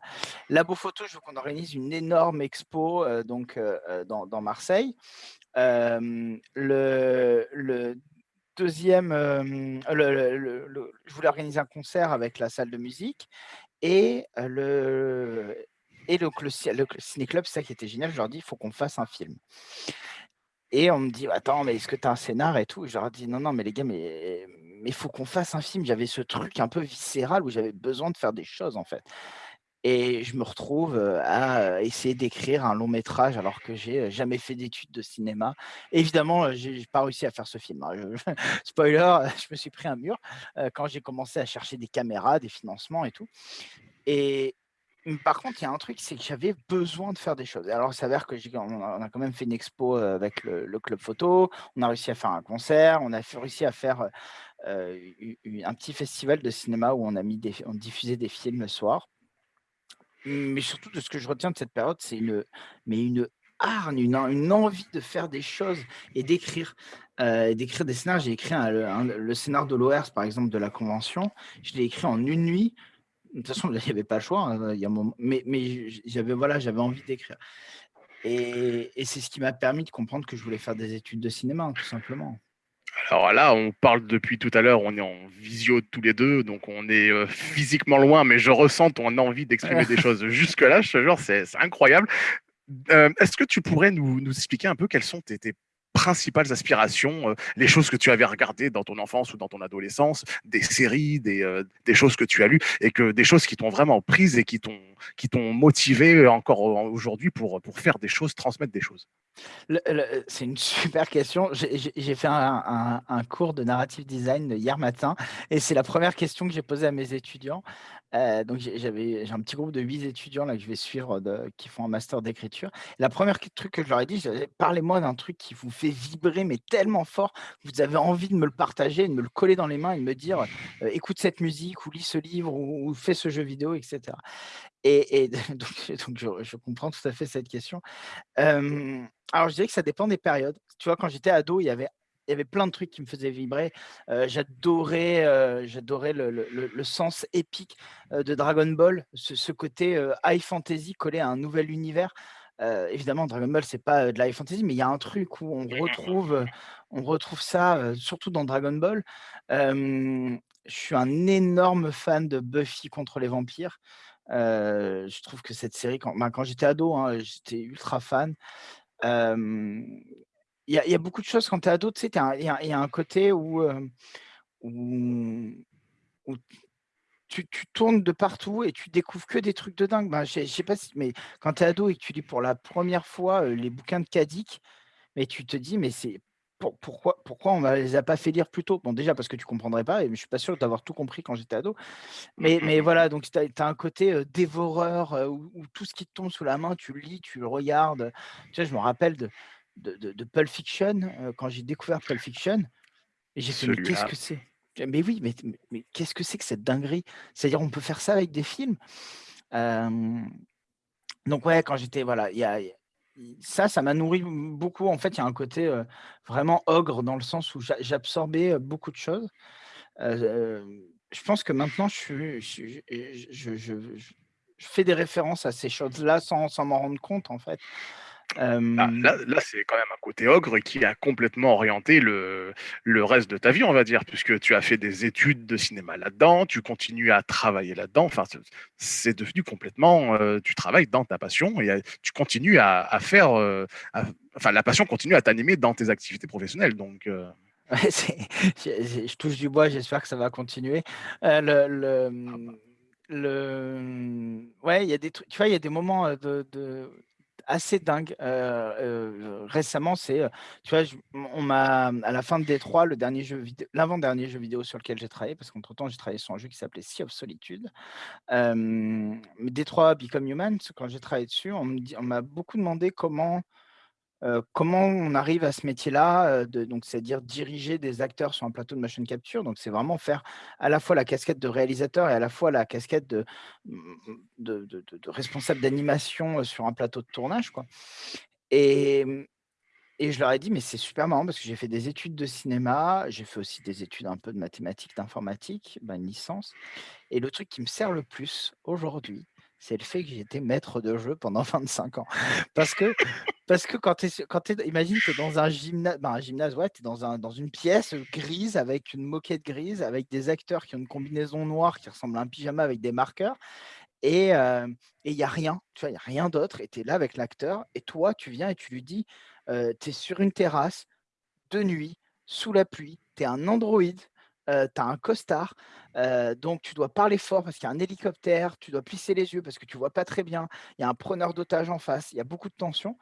Labo photo, je veux qu'on organise une énorme expo, heu, donc heu, dans dans Marseille. Le le 2e, hem, le le le le je voulais organiser un concert avec la salle de musique et le et le, ciné-club, c'est ça qui était génial, je leur dis, il faut qu'on fasse un film. Et on me dit, attends, mais est-ce que tu as un scénar et tout? Je leur dis, non, non, mais les gars, mais il faut qu'on fasse un film. J'avais ce truc un peu viscéral où j'avais besoin de faire des choses, en fait. Et je me retrouve à essayer d'écrire un long métrage alors que j'ai jamais fait d'études de cinéma. Évidemment, j'ai pas réussi à faire ce film. Hein. <laughs> spoiler, <laughs> je me suis pris un mur quand j'ai commencé à chercher des caméras, des financements et tout. Et mmh, par contre, il y a un truc, c'est que j'avais besoin de faire des choses. Alors, il s'avère que on a, quand même fait une expo avec le, club photo. On a réussi à faire un concert. On a réussi à faire un petit festival de cinéma où on a mis on diffusait des films le soir. Mais surtout, de ce que je retiens de cette période, c'est une, mais une hargne, une, envie de faire des choses et d'écrire. Euh, d'écrire des scénarios. J'ai écrit le scénar de l'ORS, par exemple, de la Convention. Je l'ai écrit en une nuit. De toute façon, il n'y avait pas le choix. Hein, il y a mais j'avais voilà, envie d'écrire. Et, et c'est ce qui m'a permis de comprendre que je voulais faire des études de cinéma, tout simplement. Alors là, on parle depuis tout à l'heure, on est en visio tous les deux, donc on est euh, physiquement loin, mais je ressens ton envie d'exprimer des <laughs> choses jusque-là, je te jure, c'est incroyable. Euh, est-ce que tu pourrais nous, expliquer un peu quelles sont tes, principales aspirations, euh, les choses que tu avais regardées dans ton enfance ou dans ton adolescence, des séries, des, choses que tu as lues, et que des choses qui t'ont vraiment prise et qui t'ont motivé encore aujourd'hui pour faire des choses, transmettre des choses? C'est une super question. J'ai fait un, cours de narrative design hier matin et c'est la première question que j'ai posée à mes étudiants. Euh, donc j'ai un petit groupe de huit étudiants là que je vais suivre qui font un master d'écriture. La première truc que je leur ai dit, parlez-moi d'un truc qui vous fait vibrer mais tellement fort vous avez envie de me le partager, de me le coller dans les mains et de me dire écoute cette musique ou lis ce livre ou, fais ce jeu vidéo, etc. Et, <laughs> donc, je, comprends tout à fait cette question. alors, je dirais que ça dépend des périodes. Tu vois, quand j'étais ado, il y avait il y avait plein de trucs qui me faisaient vibrer. j'adorais, j'adorais le, sens épique de Dragon Ball, ce, côté high fantasy collé à un nouvel univers. évidemment, Dragon Ball, c'est pas de la high fantasy, mais il y a un truc où on retrouve, on retrouve ça, surtout dans Dragon Ball. je suis un énorme fan de Buffy contre les vampires je trouve que cette série, quand, ben, quand j'étais ado, hein, j'étais ultra fan. Il y, a beaucoup de choses quand tu es ado, tu sais, il y, a un côté où, où, tu, tournes de partout et tu découvres que des trucs de dingue. Ben, je sais pas si, mais quand tu es ado et que tu lis pour la première fois les bouquins de Kadik, mais tu te dis, mais c'est pourquoi, pourquoi on ne les a pas fait lire plus tôt? Bon, déjà parce que tu ne comprendrais pas, et je ne suis pas sûr d'avoir tout compris quand j'étais ado. Mais, <laughs> mais voilà, donc tu as, un côté dévoreur où, tout ce qui te tombe sous la main, tu le lis, tu le regardes. Tu sais, je me rappelle de, de, de, Pulp Fiction, quand j'ai découvert Pulp Fiction, j'ai fait, mais qu'est-ce que c'est? Mais oui, mais, mais, qu'est-ce que c'est que cette dinguerie? C'est-à-dire, on peut faire ça avec des films? Donc ouais, quand j'étais voilà, il y a, ça, ça m'a nourri beaucoup. En fait, il y a un côté vraiment ogre dans le sens où j'absorbais beaucoup de choses. je pense que maintenant, je, je, fais des références à ces choses-là sans, sans m'en rendre compte, en fait. Ah, là, c'est quand même un côté ogre qui a complètement orienté le, le reste de ta vie, on va dire, puisque tu as fait des études de cinéma là-dedans, tu continues à travailler là-dedans. Enfin, c'est devenu complètement. tu travailles dans ta passion et tu continues à, faire. enfin, la passion continue à t'animer dans tes activités professionnelles. Donc. <laughs> je, touche du bois, j'espère que ça va continuer. le, le, mmh, le, ouais, il y a des trucs, tu vois, il y a des moments de, de assez dingue. récemment, c'est, tu vois, on m'a à la fin de D3, le dernier jeu vidéo, l'avant-dernier jeu vidéo sur lequel j'ai travaillé, parce qu'entre temps, j'ai travaillé sur un jeu qui s'appelait Sea of Solitude. D3 Become Human, quand j'ai travaillé dessus, on m'a beaucoup demandé comment comment on arrive à ce métier-là, donc c'est-à-dire diriger des acteurs sur un plateau de motion capture? Donc c'est vraiment faire à la fois la casquette de réalisateur et à la fois la casquette de, responsable d'animation sur un plateau de tournage. Quoi. Et, je leur ai dit, mais c'est super marrant parce que j'ai fait des études de cinéma, j'ai fait aussi des études un peu de mathématiques, d'informatique, ben, une licence. Et le truc qui me sert le plus aujourd'hui, c'est le fait que été maître de jeu pendant <laughs> 25 ans. Parce que, parce que quand tu es, imagine que dans un gymnase, ben un gymnase, ouais, tu es dans, un, dans une pièce grise avec une moquette grise, avec des acteurs qui ont une combinaison noire qui ressemble à un pyjama avec des marqueurs. et il n'y a rien, tu vois, il n'y a rien d'autre, et tu es là avec l'acteur, et toi, tu viens et tu lui dis, tu es sur une terrasse, de nuit, sous la pluie, tu es un androïde, tu as un costard, donc tu dois parler fort parce qu'il y a un hélicoptère, tu dois plisser les yeux parce que tu vois pas très bien, il y a un preneur d'otage en face, il y a beaucoup de tension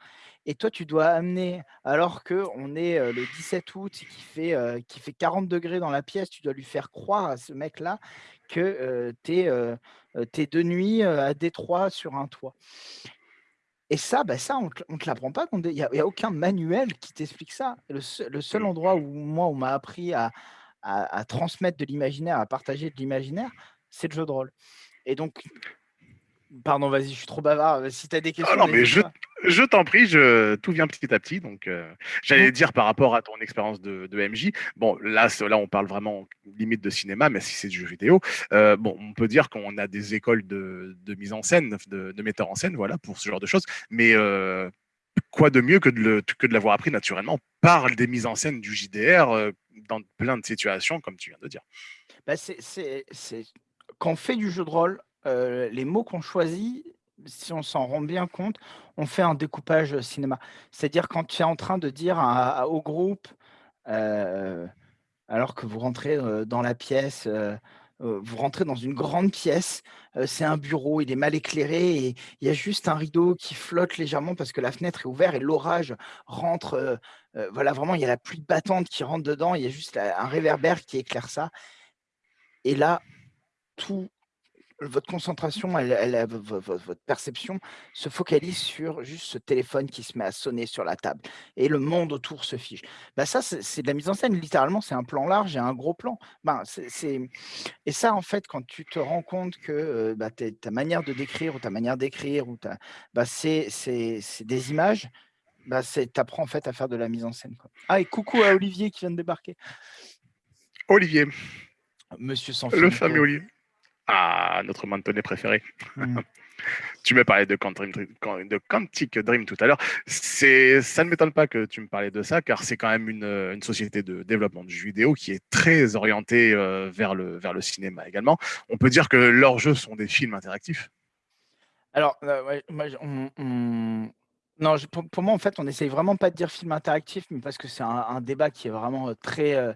et toi tu dois amener alors qu'on est, le 17 août qui fait, qui fait 40 degrés dans la pièce, tu dois lui faire croire à ce mec-là que, tu es, de nuit, à Détroit sur un toit. Et ça, bah, ça, on ne te l'apprend pas. Il n'y a, a, aucun manuel qui t'explique ça. Le seul, le seul, mmh. endroit où moi, on m'a appris à, à, transmettre de l'imaginaire, à partager de l'imaginaire, c'est le jeu de rôle. Et donc, pardon, vas-y, je suis trop bavard. Si tu as des questions. non, mais je, je t'en prie, je, tout vient petit à petit. Donc, euh, j'allais dire par rapport à ton expérience de, de, MJ. Bon, là, là, on parle vraiment limite de cinéma, mais si c'est du jeu vidéo, euh, bon, on peut dire qu'on a des écoles de, de mise en scène, de, de metteurs en scène, voilà, pour ce genre de choses. Mais euh, quoi de mieux que de, que de l'avoir appris naturellement par des mises en scène du JDR euh, dans plein de situations, comme tu viens de dire? Bah Quand on fait du jeu de rôle, euh, les mots qu'on choisit, si on s'en rend bien compte, on fait un découpage cinéma. C'est-à-dire quand tu es en train de dire au groupe, euh, alors que vous rentrez dans la pièce, vous rentrez dans une grande pièce, c'est un bureau, il est mal éclairé et il y a juste un rideau qui flotte légèrement parce que la fenêtre est ouverte et l'orage rentre. voilà, vraiment, il y a la pluie battante qui rentre dedans, il y a juste un réverbère qui éclaire ça. Et là, tout votre concentration, elle, votre perception se focalise sur juste ce téléphone qui se met à sonner sur la table et le monde autour se fige. Bah ça, c'est de la mise en scène. Littéralement, c'est un plan large et un gros plan. Ben, c'est Et ça, en fait, quand tu te rends compte que bah, ta manière de décrire ou ta manière d'écrire, ou bah, c'est des images, bah, tu apprends en fait à faire de la mise en scène. Quoi. Ah, et coucou à Olivier qui vient de débarquer. Olivier. Monsieur sans Le fameux Olivier. Ah, notre mentonné préféré. Mm. <laughs> tu me parlais de, de Quantic Dream tout à l'heure. Ça ne m'étonne pas que tu me parlais de ça, car c'est quand même une, société de développement de jeux vidéo qui est très orientée euh, vers, le, vers le cinéma également. On peut dire que leurs jeux sont des films interactifs? Alors, euh, non, pour, moi, en fait, on n'essaye vraiment pas de dire film interactif, mais parce que c'est un, débat qui est vraiment euh,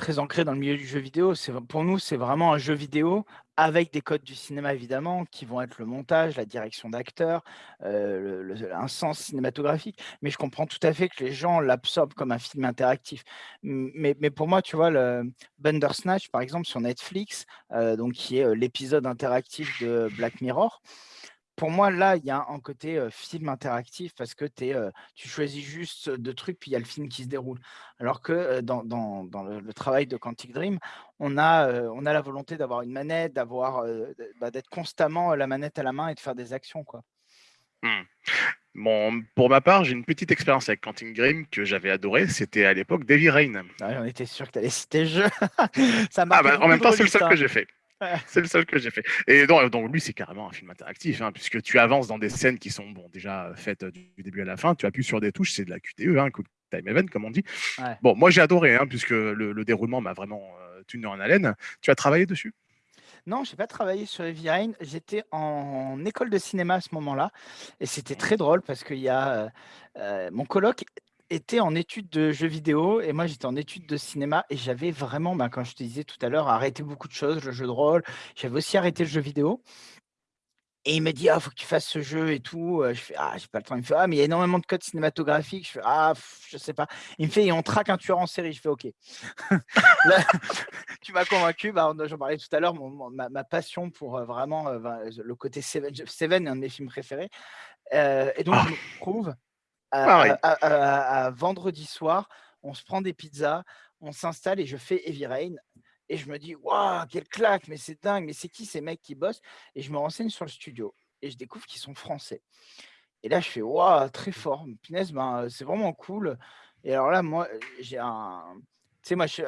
très ancré dans le milieu du jeu vidéo. Pour nous, c'est vraiment un jeu vidéo avec des codes du cinéma évidemment, qui vont être le montage, la direction d'acteurs, euh, un sens cinématographique. Mais je comprends tout à fait que les gens l'absorbent comme un film interactif. Mais, mais, pour moi, tu vois, le Bandersnatch, par exemple, sur Netflix, euh, donc qui est euh, l'épisode interactif de Black Mirror pour moi, là, il y a un côté film interactif parce que tu choisis juste deux trucs, puis il y a le film qui se déroule. Alors que dans, le, travail de Quantic Dream, on a, on a la volonté d'avoir une manette, d'avoir, bah, d'être constamment la manette à la main et de faire des actions. Quoi. Mmh. Bon, pour ma part, j'ai une petite expérience avec Quantic Dream que j'avais adoré. C'était à l'époque Davy Rain. on était sûr que tu allais citer jeu. <laughs> Ça ah bah, en même temps, c'est le seul que j'ai fait. C'est le seul que j'ai fait. Et donc, donc lui, c'est carrément un film interactif, hein, puisque tu avances dans des scènes qui sont bon, déjà faites du début à la fin. Tu appuies sur des touches, c'est de la QTE, hein, Quick Time Event, comme on dit. Bon, moi, j'ai adoré, hein, puisque le, déroulement m'a vraiment euh, tenu en haleine. Tu as travaillé dessus? Non, je n'ai pas travaillé sur Heavy Rain. J'étais en école de cinéma à ce moment-là. Et c'était très drôle parce qu'il y a euh, euh, mon coloc était en études de jeux vidéo et moi j'étais en études de cinéma et j'avais vraiment, ben, quand je te disais tout à l'heure, arrêté beaucoup de choses, le jeu de rôle. J'avais aussi arrêté le jeu vidéo. Et il me dit, ah, faut que tu fasses ce jeu et tout. Je fais, ah, j'ai pas le temps. Il me fait, ah, mais il y a énormément de codes cinématographiques. Je fais, ah, je sais pas. Il me fait, et on traque un tueur en série. Je fais, ok. <laughs> Là, tu m'as convaincu. Bah, j'en parlais tout à l'heure, ma, passion pour vraiment le côté Seven. Seven est un de mes films préférés. et donc, je me retrouve à, vendredi soir, on se prend des pizzas, on s'installe et je fais Heavy Rain. Et je me dis, waouh, quelle claque, mais c'est dingue, mais c'est qui ces mecs qui bossent? Et je me renseigne sur le studio et je découvre qu'ils sont français. Et là, je fais, waouh, très fort, punaise, ben, c'est vraiment cool. Et alors là, moi, j'ai un. Tu sais, moi, je,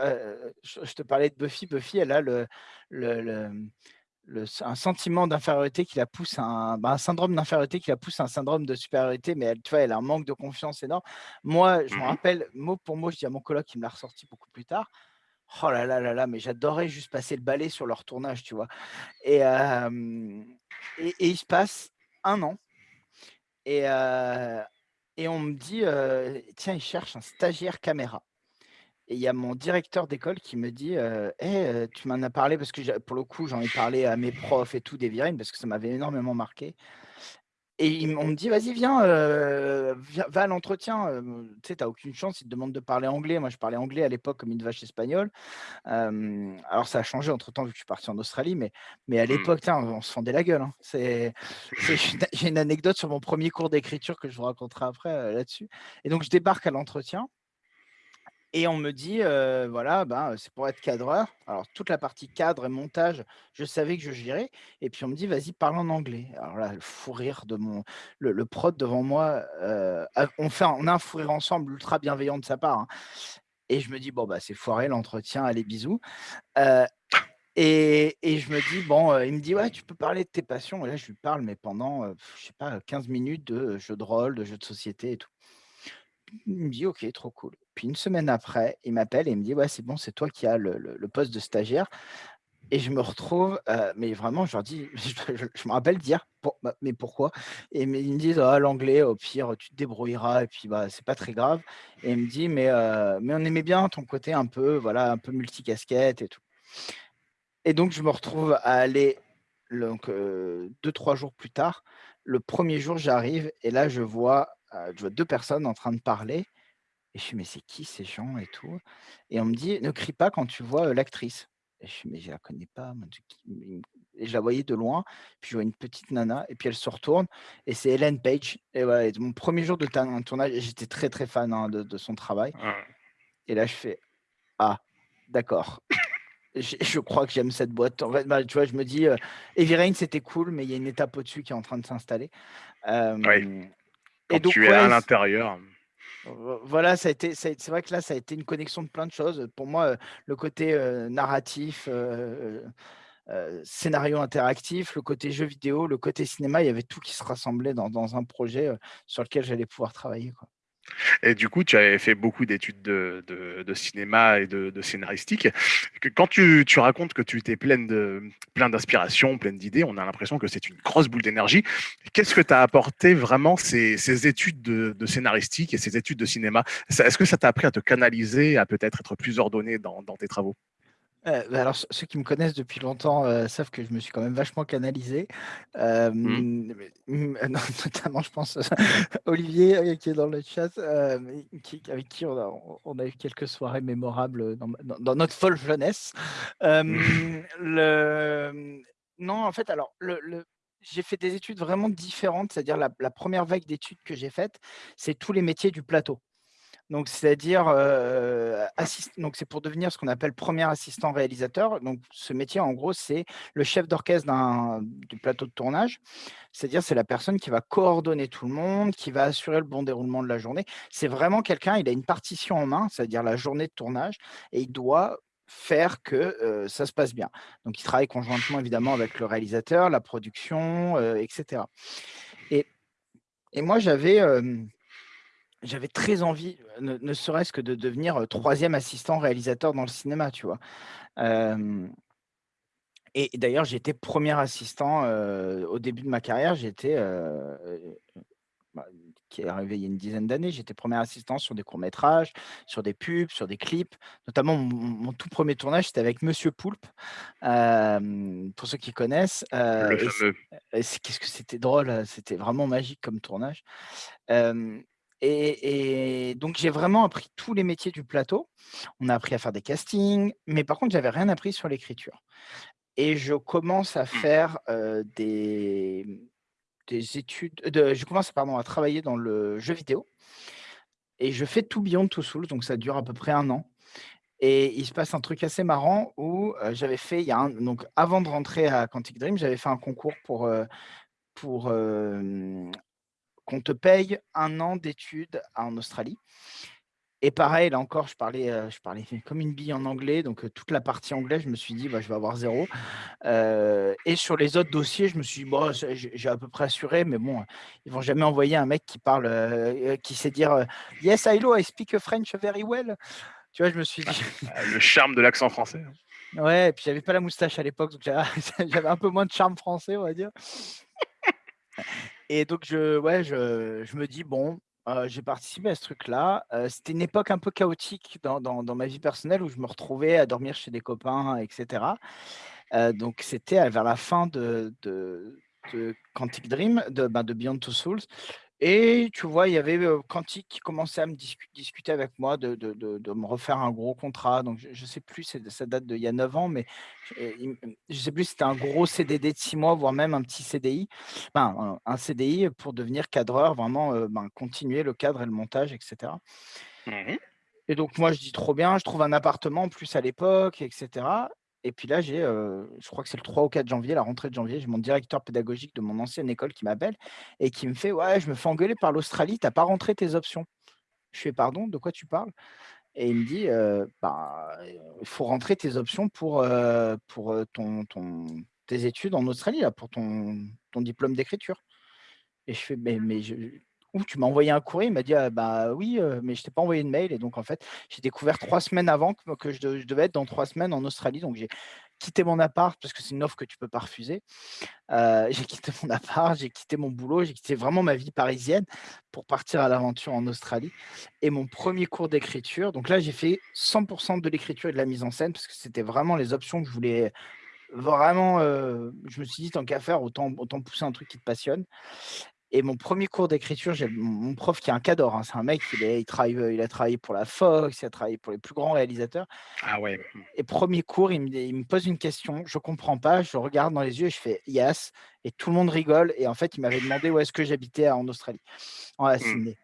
je, te parlais de Buffy. Buffy, elle a le, le un sentiment d'infériorité qui la pousse à un, bah, un syndrome d'infériorité qui la pousse à un syndrome de supériorité, mais elle, tu vois, elle a un manque de confiance énorme. Moi, je me mmh rappelle, mot pour mot, je dis à mon coloc qui me l'a ressorti beaucoup plus tard, Oh là là là là, mais j'adorais juste passer le balai sur leur tournage, tu vois? Et et et il se passe 1 an et et on me dit, «Tiens, ils cherchent un stagiaire caméra» et il y a mon directeur d'école qui me dit, heu: «Eh, heu, tu m'en as parlé» parce que pour le coup, j'en ai parlé à mes profs et tout des virines parce que ça m'avait énormément marqué et on me dit: «Vas-y, viens, va à l'entretien, tu sais, tu as aucune chance, ils te demandent de parler anglais». Moi, je parlais anglais à l'époque comme une vache espagnole. Alors ça a changé entre-temps vu que je suis parti en Australie, mais mais à Mmh. l'époque, tain, on se fendait la gueule, hein. C'est j'ai une anecdote sur mon 1er cours d'écriture que je vous raconterai après, là-dessus et donc je débarque à l'entretien et on me dit, voilà, ben, c'est pour être cadreur. Alors toute la partie cadre et montage, je savais que je gérais et puis on me dit: «Vas-y, parle en anglais». Alors là, le fou rire de mon le prod devant moi, on fait on a un fou rire ensemble ultra bienveillant de sa part, hein et je me dis: «Bon, bah, c'est foiré l'entretien, allez bisous». Et je me dis: «Bon», il me dit: «Ouais, tu peux parler de tes passions» et là, je lui parle, mais pendant, je sais pas, 15 minutes de jeux de rôle, de jeux de société et tout. Il me dit: «OK, trop cool». Puis 1 semaine après, il m'appelle et il me dit: «Ouais, c'est bon, c'est toi qui as le poste de stagiaire» et je me retrouve, heu, mais vraiment, je leur dis <laughs> je me rappelle dire: «Pour bah, mais pourquoi?» et ils me disent: «Ah l'anglais, au pire, tu te débrouilleras et puis, bah, c'est pas très grave» et il me dit: «Mais heu, mais on aimait bien ton côté un peu, voilà, un peu multicasquette et tout» et donc je me retrouve à aller donc heu, 2-3 jours plus tard, le 1er jour, j'arrive et là, je vois, je vois 2 personnes en train de parler et je fais: «Mais c'est qui ces gens et tout?» et on me dit: «Ne crie pas quand tu vois, l'actrice» et je fais: «Mais je la connais pas moi, c'est qui?» et je la voyais de loin, puis je vois une petite nana et puis elle se retourne et c'est Ellen Page et voilà et mon 1er jour de tournage j'étais très, très fan, hein, de de son travail et là, je fais: «Ah, d'accord». <laughs> Je je crois que j'aime cette boîte. En fait, bah, tu vois, je me dis, heu, Heavy Rain, c'était cool, mais il y a une étape au-dessus qui est en train de s'installer. Oui, Et tu es à ouais, l'intérieur. vo voilà, ça a été c'est vrai que là, ça a été une connexion de plein de choses. Pour moi, heu, le côté, heu, narratif, heu, scénario interactif, le côté jeu vidéo, le côté cinéma, il y avait tout qui se rassemblait dans dans un projet, sur lequel j'allais pouvoir travailler, quoi. Et du coup, tu avais fait beaucoup d'études de cinéma et de scénaristique. Que quand tu racontes que tu étais pleine plein d'inspiration, pleine d'idées, on a l'impression que c'est une grosse boule d'énergie. Qu'est-ce que t'a apporté vraiment ces études de scénaristique et ces études de cinéma? Est-ce que ça t'a appris à te canaliser, à peut-être être plus ordonné dans tes travaux? Bah, alors ceux qui me connaissent depuis longtemps, heu, savent que je me suis quand même vachement canalisé. Mmh. mais mmh, <laughs> no notamment je pense, Olivier, heu, qui est dans le chat, qui avec qui on a on on a eu quelques soirées mémorables, dans ma dans dans notre folle jeunesse. Le, mmh, non, en fait, alors le le j'ai fait des études vraiment différentes, c'est-à-dire la la 1re vague d'études que j'ai faites, c'est tous les métiers du plateau. Donc c'est-à-dire, donc c'est pour devenir ce qu'on appelle 1er assistant réalisateur. Donc ce métier, en gros, c'est le chef d'orchestre du plateau de tournage. C'est-à-dire, c'est la personne qui va coordonner tout le monde, qui va assurer le bon déroulement de la journée. C'est vraiment quelqu'un, il a une partition en main, c'est-à-dire la journée de tournage et il doit faire que, heu, ça se passe bien. Donc il travaille conjointement évidemment avec le réalisateur, la production, heu, et cetera et moi j'avais, j'avais très envie, ne ne serait-ce que de devenir, heu, 3e assistant réalisateur dans le cinéma, tu vois? Et d'ailleurs, j'ai été 1er assistant, heu, au début de ma carrière, j'étais, heu, bah, qui est arrivé il y a une dizaine d'années, j'étais 1er assistant sur des courts métrages, sur des pubs, sur des clips. Notamment mon mon tout 1er tournage, c'était avec Monsieur Poulpe, pour ceux qui connaissent, qu'est-ce que c'était drôle, heu, c'était vraiment magique comme tournage. Et et donc j'ai vraiment appris tous les métiers du plateau. On a appris à faire des castings, mais par contre, j'avais rien appris sur l'écriture et je commence à Mmh. faire, heu, des, des études de je commence, pardon, à travailler dans le jeu vidéo et je fais To Beyond Two Souls, donc ça dure à peu près 1 an et il se passe un truc assez marrant où, heu, j'avais fait il y a un donc avant de rentrer à Quantic Dream, j'avais fait un concours pour, heu, pour, qu'on te paye 1 an d'études en Australie et pareil, là encore, je parlais, je parlais <laughs> comme une bille en anglais, donc heu, toute la partie anglais, je me suis dit: «Bah, je vais avoir 0», heu et sur les autres dossiers, je me suis dit: «Bah, c'est j'ai à peu près assuré», mais bon, ils vont jamais envoyer un mec qui parle, qui sait dire, «Yes, hello, I speak French very well». Tu vois, je me suis dit. Ah, le charme de l'accent français. Hein. <laughs> Ouais, et puis j'avais pas la moustache à l'époque, donc <laughs> j'avais un peu moins de charme français, on va dire. Et donc, je, ouais, je, je me dis, bon, j'ai participé à ce truc-là. c'était une époque un peu chaotique dans dans ma vie personnelle où je me retrouvais à dormir chez des copains etc. donc c'était, vers la fin de de de Quantic Dream, de, ben, de Beyond Two Souls et tu vois, il y avait, Quantic qui commençait à me discuter avec moi de de de me refaire un gros contrat. Donc je ne sais plus, ça date d'il y a 9 ans, mais je ne sais plus si c'était un gros CDD de 6 mois, voire même un petit CDI. Enfin, un CDI pour devenir cadreur, vraiment, ben, continuer le cadre et le montage etc. Mmh et donc moi, je dis: «Trop bien», je trouve un appartement en plus à l'époque etc. Et puis là, j'ai, je crois que c'est le 3 ou 4 janvier, la rentrée de janvier, j'ai mon directeur pédagogique de mon ancienne école qui m'appelle et qui me fait: «Ouais, je me fais engueuler par l'Australie, tu as pas rentré tes options». Je fais: «Pardon, de quoi tu parles?» et il me dit: «Bah, il faut rentrer tes options pour, pour, ton tes études en Australie là, pour ton ton diplôme d'écriture» et je fais: «Mais mais je ou tu m'as envoyé un courrier, il m'a dit: «Ah bah oui, mais je t'ai pas envoyé de mail» et donc en fait, j'ai découvert trois semaines avant que je devais être dans trois semaines en Australie, donc j'ai quitté mon appart parce que c'est une offre que tu peux pas refuser. j'ai quitté mon appart, j'ai quitté mon boulot, j'ai quitté vraiment ma vie parisienne pour partir à l'aventure en Australie et mon premier cours d'écriture donc là, j'ai fait 100% de l'écriture et de la mise en scène parce que c'était vraiment les options que je voulais vraiment, je me suis dit: «Tant qu'à faire, autant pousser un truc qui te passionne» Et mon premier cours d'écriture, j'ai mon prof qui est un cador, hein, c'est un mec, il, est, il, travaille, il a travaillé pour la Fox, il a travaillé pour les plus grands réalisateurs. Ah ouais. Et premier cours, il me, il me pose une question, je comprends pas, je regarde dans les yeux et je fais yes, et tout le monde rigole. Et en fait, il m'avait demandé où est-ce que j'habitais en Australie, en à mmh. Sydney.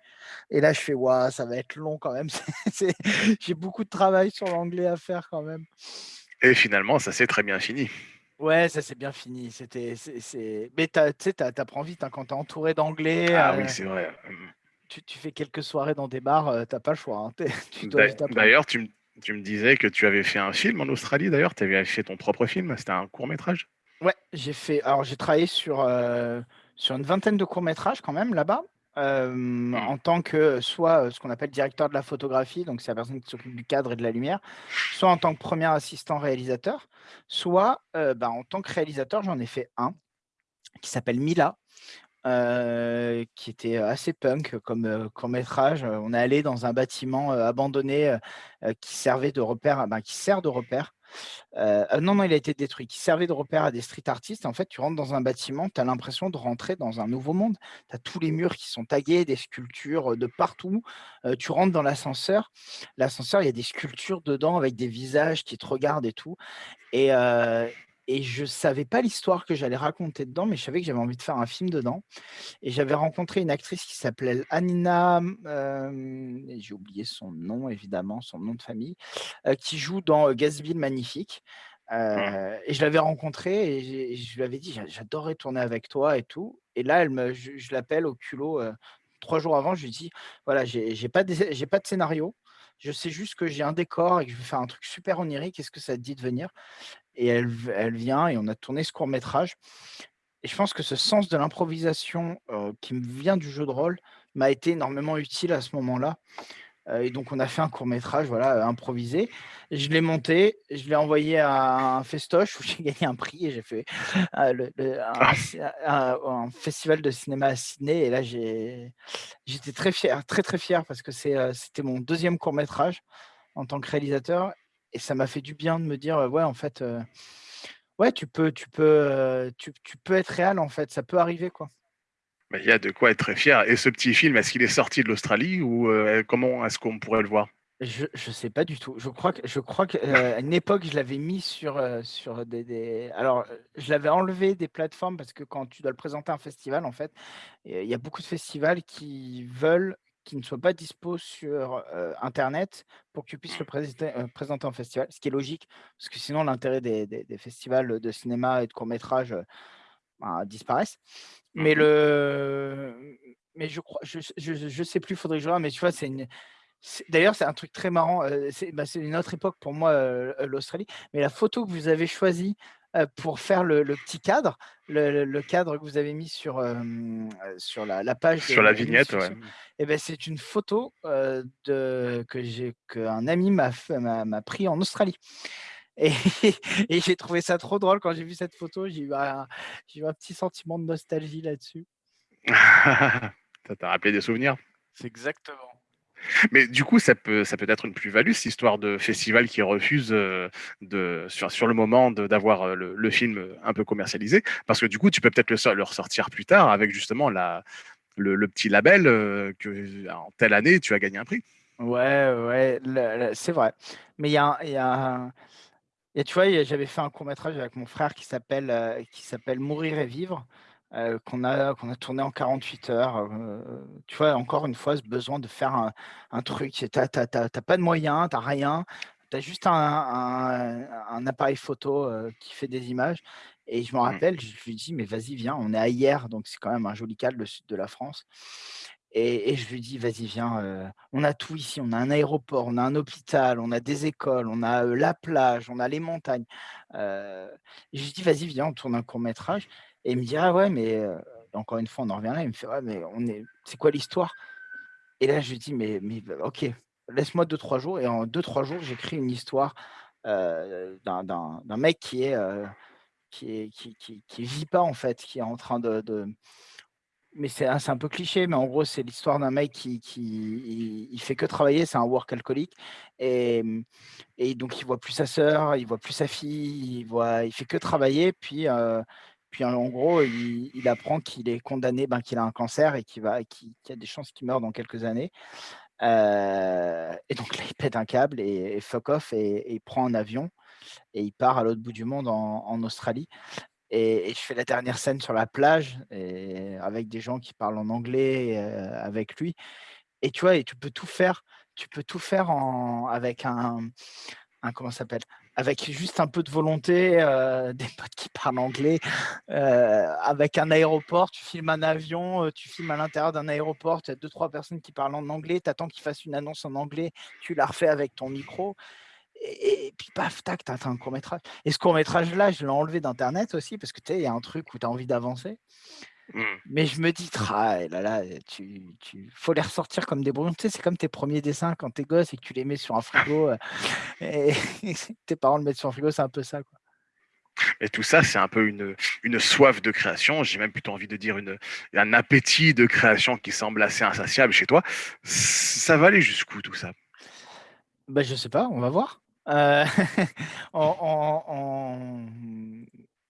Et là, je fais, waouh, ça va être long quand même. <laughs> J'ai beaucoup de travail sur l'anglais à faire quand même. Et finalement, ça s'est très bien fini. Ouais, ça c'est bien fini. C'était, c'est, mais tu sais, tu apprends vite hein, quand tu es entouré d'anglais. Ah oui, c'est vrai. Mmh. tu, tu fais quelques soirées dans des bars, tu n'as pas le choix. hein, <laughs> D'ailleurs, tu, me- tu me disais que tu avais fait un film en Australie, d'ailleurs. Tu avais fait ton propre film. C'était un court métrage. Ouais, j'ai fait. Alors, j'ai travaillé sur, sur une vingtaine de courts-métrages quand même là-bas. Mmh. en tant que soit ce qu'on appelle directeur de la photographie, donc c'est la personne qui s'occupe du cadre et de la lumière, soit en tant que premier assistant réalisateur, soit bah, en tant que réalisateur, j'en ai fait un qui s'appelle Mila, qui était assez punk comme court métrage. On est allé dans un bâtiment abandonné qui servait de repère, ben, qui sert de repère non, non, il a été détruit, qui servait de repère à des street artistes. En fait, tu rentres dans un bâtiment, tu as l'impression de rentrer dans un nouveau monde. Tu as tous les murs qui sont tagués, des sculptures de partout. tu rentres dans l'ascenseur. L'ascenseur, il y a des sculptures dedans avec des visages qui te regardent et tout. Et, et je savais pas l'histoire que j'allais raconter dedans, mais je savais que j'avais envie de faire un film dedans. Et j'avais rencontré une actrice qui s'appelait Anina, j'ai oublié son nom évidemment, son nom de famille, qui joue dans Gatsby Magnifique. Mmh. et je l'avais rencontrée et, je lui avais dit j'adorerais tourner avec toi et tout. Et là, elle me, je, l'appelle au culot trois jours avant. Je lui dis voilà, j'ai pas, pas de scénario. Je sais juste que j'ai un décor et que je vais faire un truc super onirique. Est-ce que ça te dit de venir? Et elle, elle vient et on a tourné ce court métrage. Et je pense que ce sens de l'improvisation qui me vient du jeu de rôle m'a été énormément utile à ce moment-là. et donc on a fait un court métrage, voilà, improvisé. Je l'ai monté, je l'ai envoyé à un festoche où <laughs> j'ai gagné un prix et j'ai fait un, festival de cinéma à Sydney. Et là j'étais très fier, très très fier parce que c'était mon deuxième court métrage en tant que réalisateur et ça m'a fait du bien de me dire, ouais, en fait, ouais, tu peux, tu peux, tu, peux être réel, en fait, ça peut arriver, quoi. il y a de quoi être très fier. Et ce petit film, est-ce qu'il est sorti de l'Australie ou comment est-ce qu'on pourrait le voir? Je ne sais pas du tout. Je crois que, je crois qu'à une époque, je l'avais mis sur, sur des, des, Alors, je l'avais enlevé des plateformes parce que quand tu dois le présenter à un festival, en fait, il y a beaucoup de festivals qui veulent qui ne soit pas dispo sur Internet pour que tu puisses le présenter, en festival, ce qui est logique, parce que sinon l'intérêt des, festivals de cinéma et de court-métrage bah, disparaissent. Mmh mais, le... mais je crois, je, je, sais plus, faudrait que je vois, mais tu vois, c'est une. D'ailleurs, c'est un truc très marrant. Bah, c'est une autre époque pour moi, l'Australie. Mais la photo que vous avez choisie pour faire le le petit cadre, le cadre que vous avez mis sur, hem, sur la la page Sur la vignette, ouais. et beh, c'est une photo, heu, de que j'ai qu'un ami m'a pris en Australie et <laughs> et j'ai trouvé ça trop drôle quand j'ai vu cette photo, j'ai eu un j'ai eu un petit sentiment de nostalgie là-dessus. <laughs> Ça t'a rappelé des souvenirs? C'est exactement. Mais du coup, ça peut ça peut être une plus-value, cette histoire de festival qui refuse, heu, de sur le moment d'avoir, heu, le film, un peu commercialisé. Parce que du coup, tu peux peut-être le le ressortir plus tard avec justement la le petit label, heu, que en telle année, tu as gagné un prix. Ouais, ouais, c'est vrai. Mais il y a y a et tu vois, j'avais fait un court métrage avec mon frère qui s'appelle, qui s'appelle «Mourir et vivre», heu, qu'on a qu'on a tourné en 48 heures, heu, tu vois? Encore une fois, ce besoin de faire un un truc, tu as tu as tu as tu as pas de moyens, tu as rien, tu as juste un un un appareil photo, heu, qui fait des images et je me Mmh. rappelle, je lui dis: «Mais vas-y, viens», on est à Hyères, donc c'est quand même un joli cadre, le sud de la France et et je lui dis: «Vas-y, viens, on a tout ici, on a un aéroport, on a un hôpital, on a des écoles, on a, la plage, on a les montagnes». Je lui dis: «Vas-y, viens, on tourne un court métrage» et il me dit: «Ah ouais, mais» encore une fois, on en revient là, il me fait: «Ouais, mais on est c'est quoi l'histoire?» et là, je lui dis: «Mais mais bah, OK, laisse-moi deux trois jours» et en deux trois jours, j'écris une histoire, d'un mec qui est, qui qui qui qui vit pas, en fait, qui est en train de de mais c'est un peu cliché, mais en gros, c'est l'histoire d'un mec qui qui il fait que travailler, c'est un workaholic et mmh et donc il voit plus sa sœur, il voit plus sa fille, il voit il fait que travailler puis, puis en gros, il apprend qu'il est condamné, ben, qu'il a un cancer et qu'il y a des chances qu'il meure dans quelques années. Heu et donc là, il pète un câble et fuck off et il prend un avion et il part à l'autre bout du monde en Australie et je fais la dernière scène sur la plage avec des gens qui parlent en anglais, heu, avec lui et tu vois? Et tu peux tout faire tu peux tout faire avec un un comment s'appelle? Avec juste un peu de volonté, heu, <laughs> des potes qui parlent anglais, heu, avec un aéroport, tu filmes un avion, heu, tu filmes à l'intérieur d'un aéroport, tu as 2-3 personnes qui parlent en anglais, tu attends qu'ils fassent une annonce en anglais, tu la refais avec ton micro et puis paf, tac, tu as un court métrage. Et ce court métrage là, je l'ai enlevé d'internet aussi parce que tu sais, il y a un truc où tu as envie d'avancer Mmh. mais je me dis: «Tra et là là, tu tu faut les ressortir comme des brouillons». Tu sais, c'est comme tes premiers dessins quand tu es gosse et que tu les mets sur un <laughs> frigo, et <laughs> tes parents le mettent sur un frigo, c'est un peu ça, quoi. Et tout ça, c'est un peu une, une soif de création, j'ai même plutôt envie de dire une un appétit de création qui semble assez insatiable chez toi. ça va aller jusqu'où tout ça? Bah, je sais pas, on va voir. <laughs> Mmh,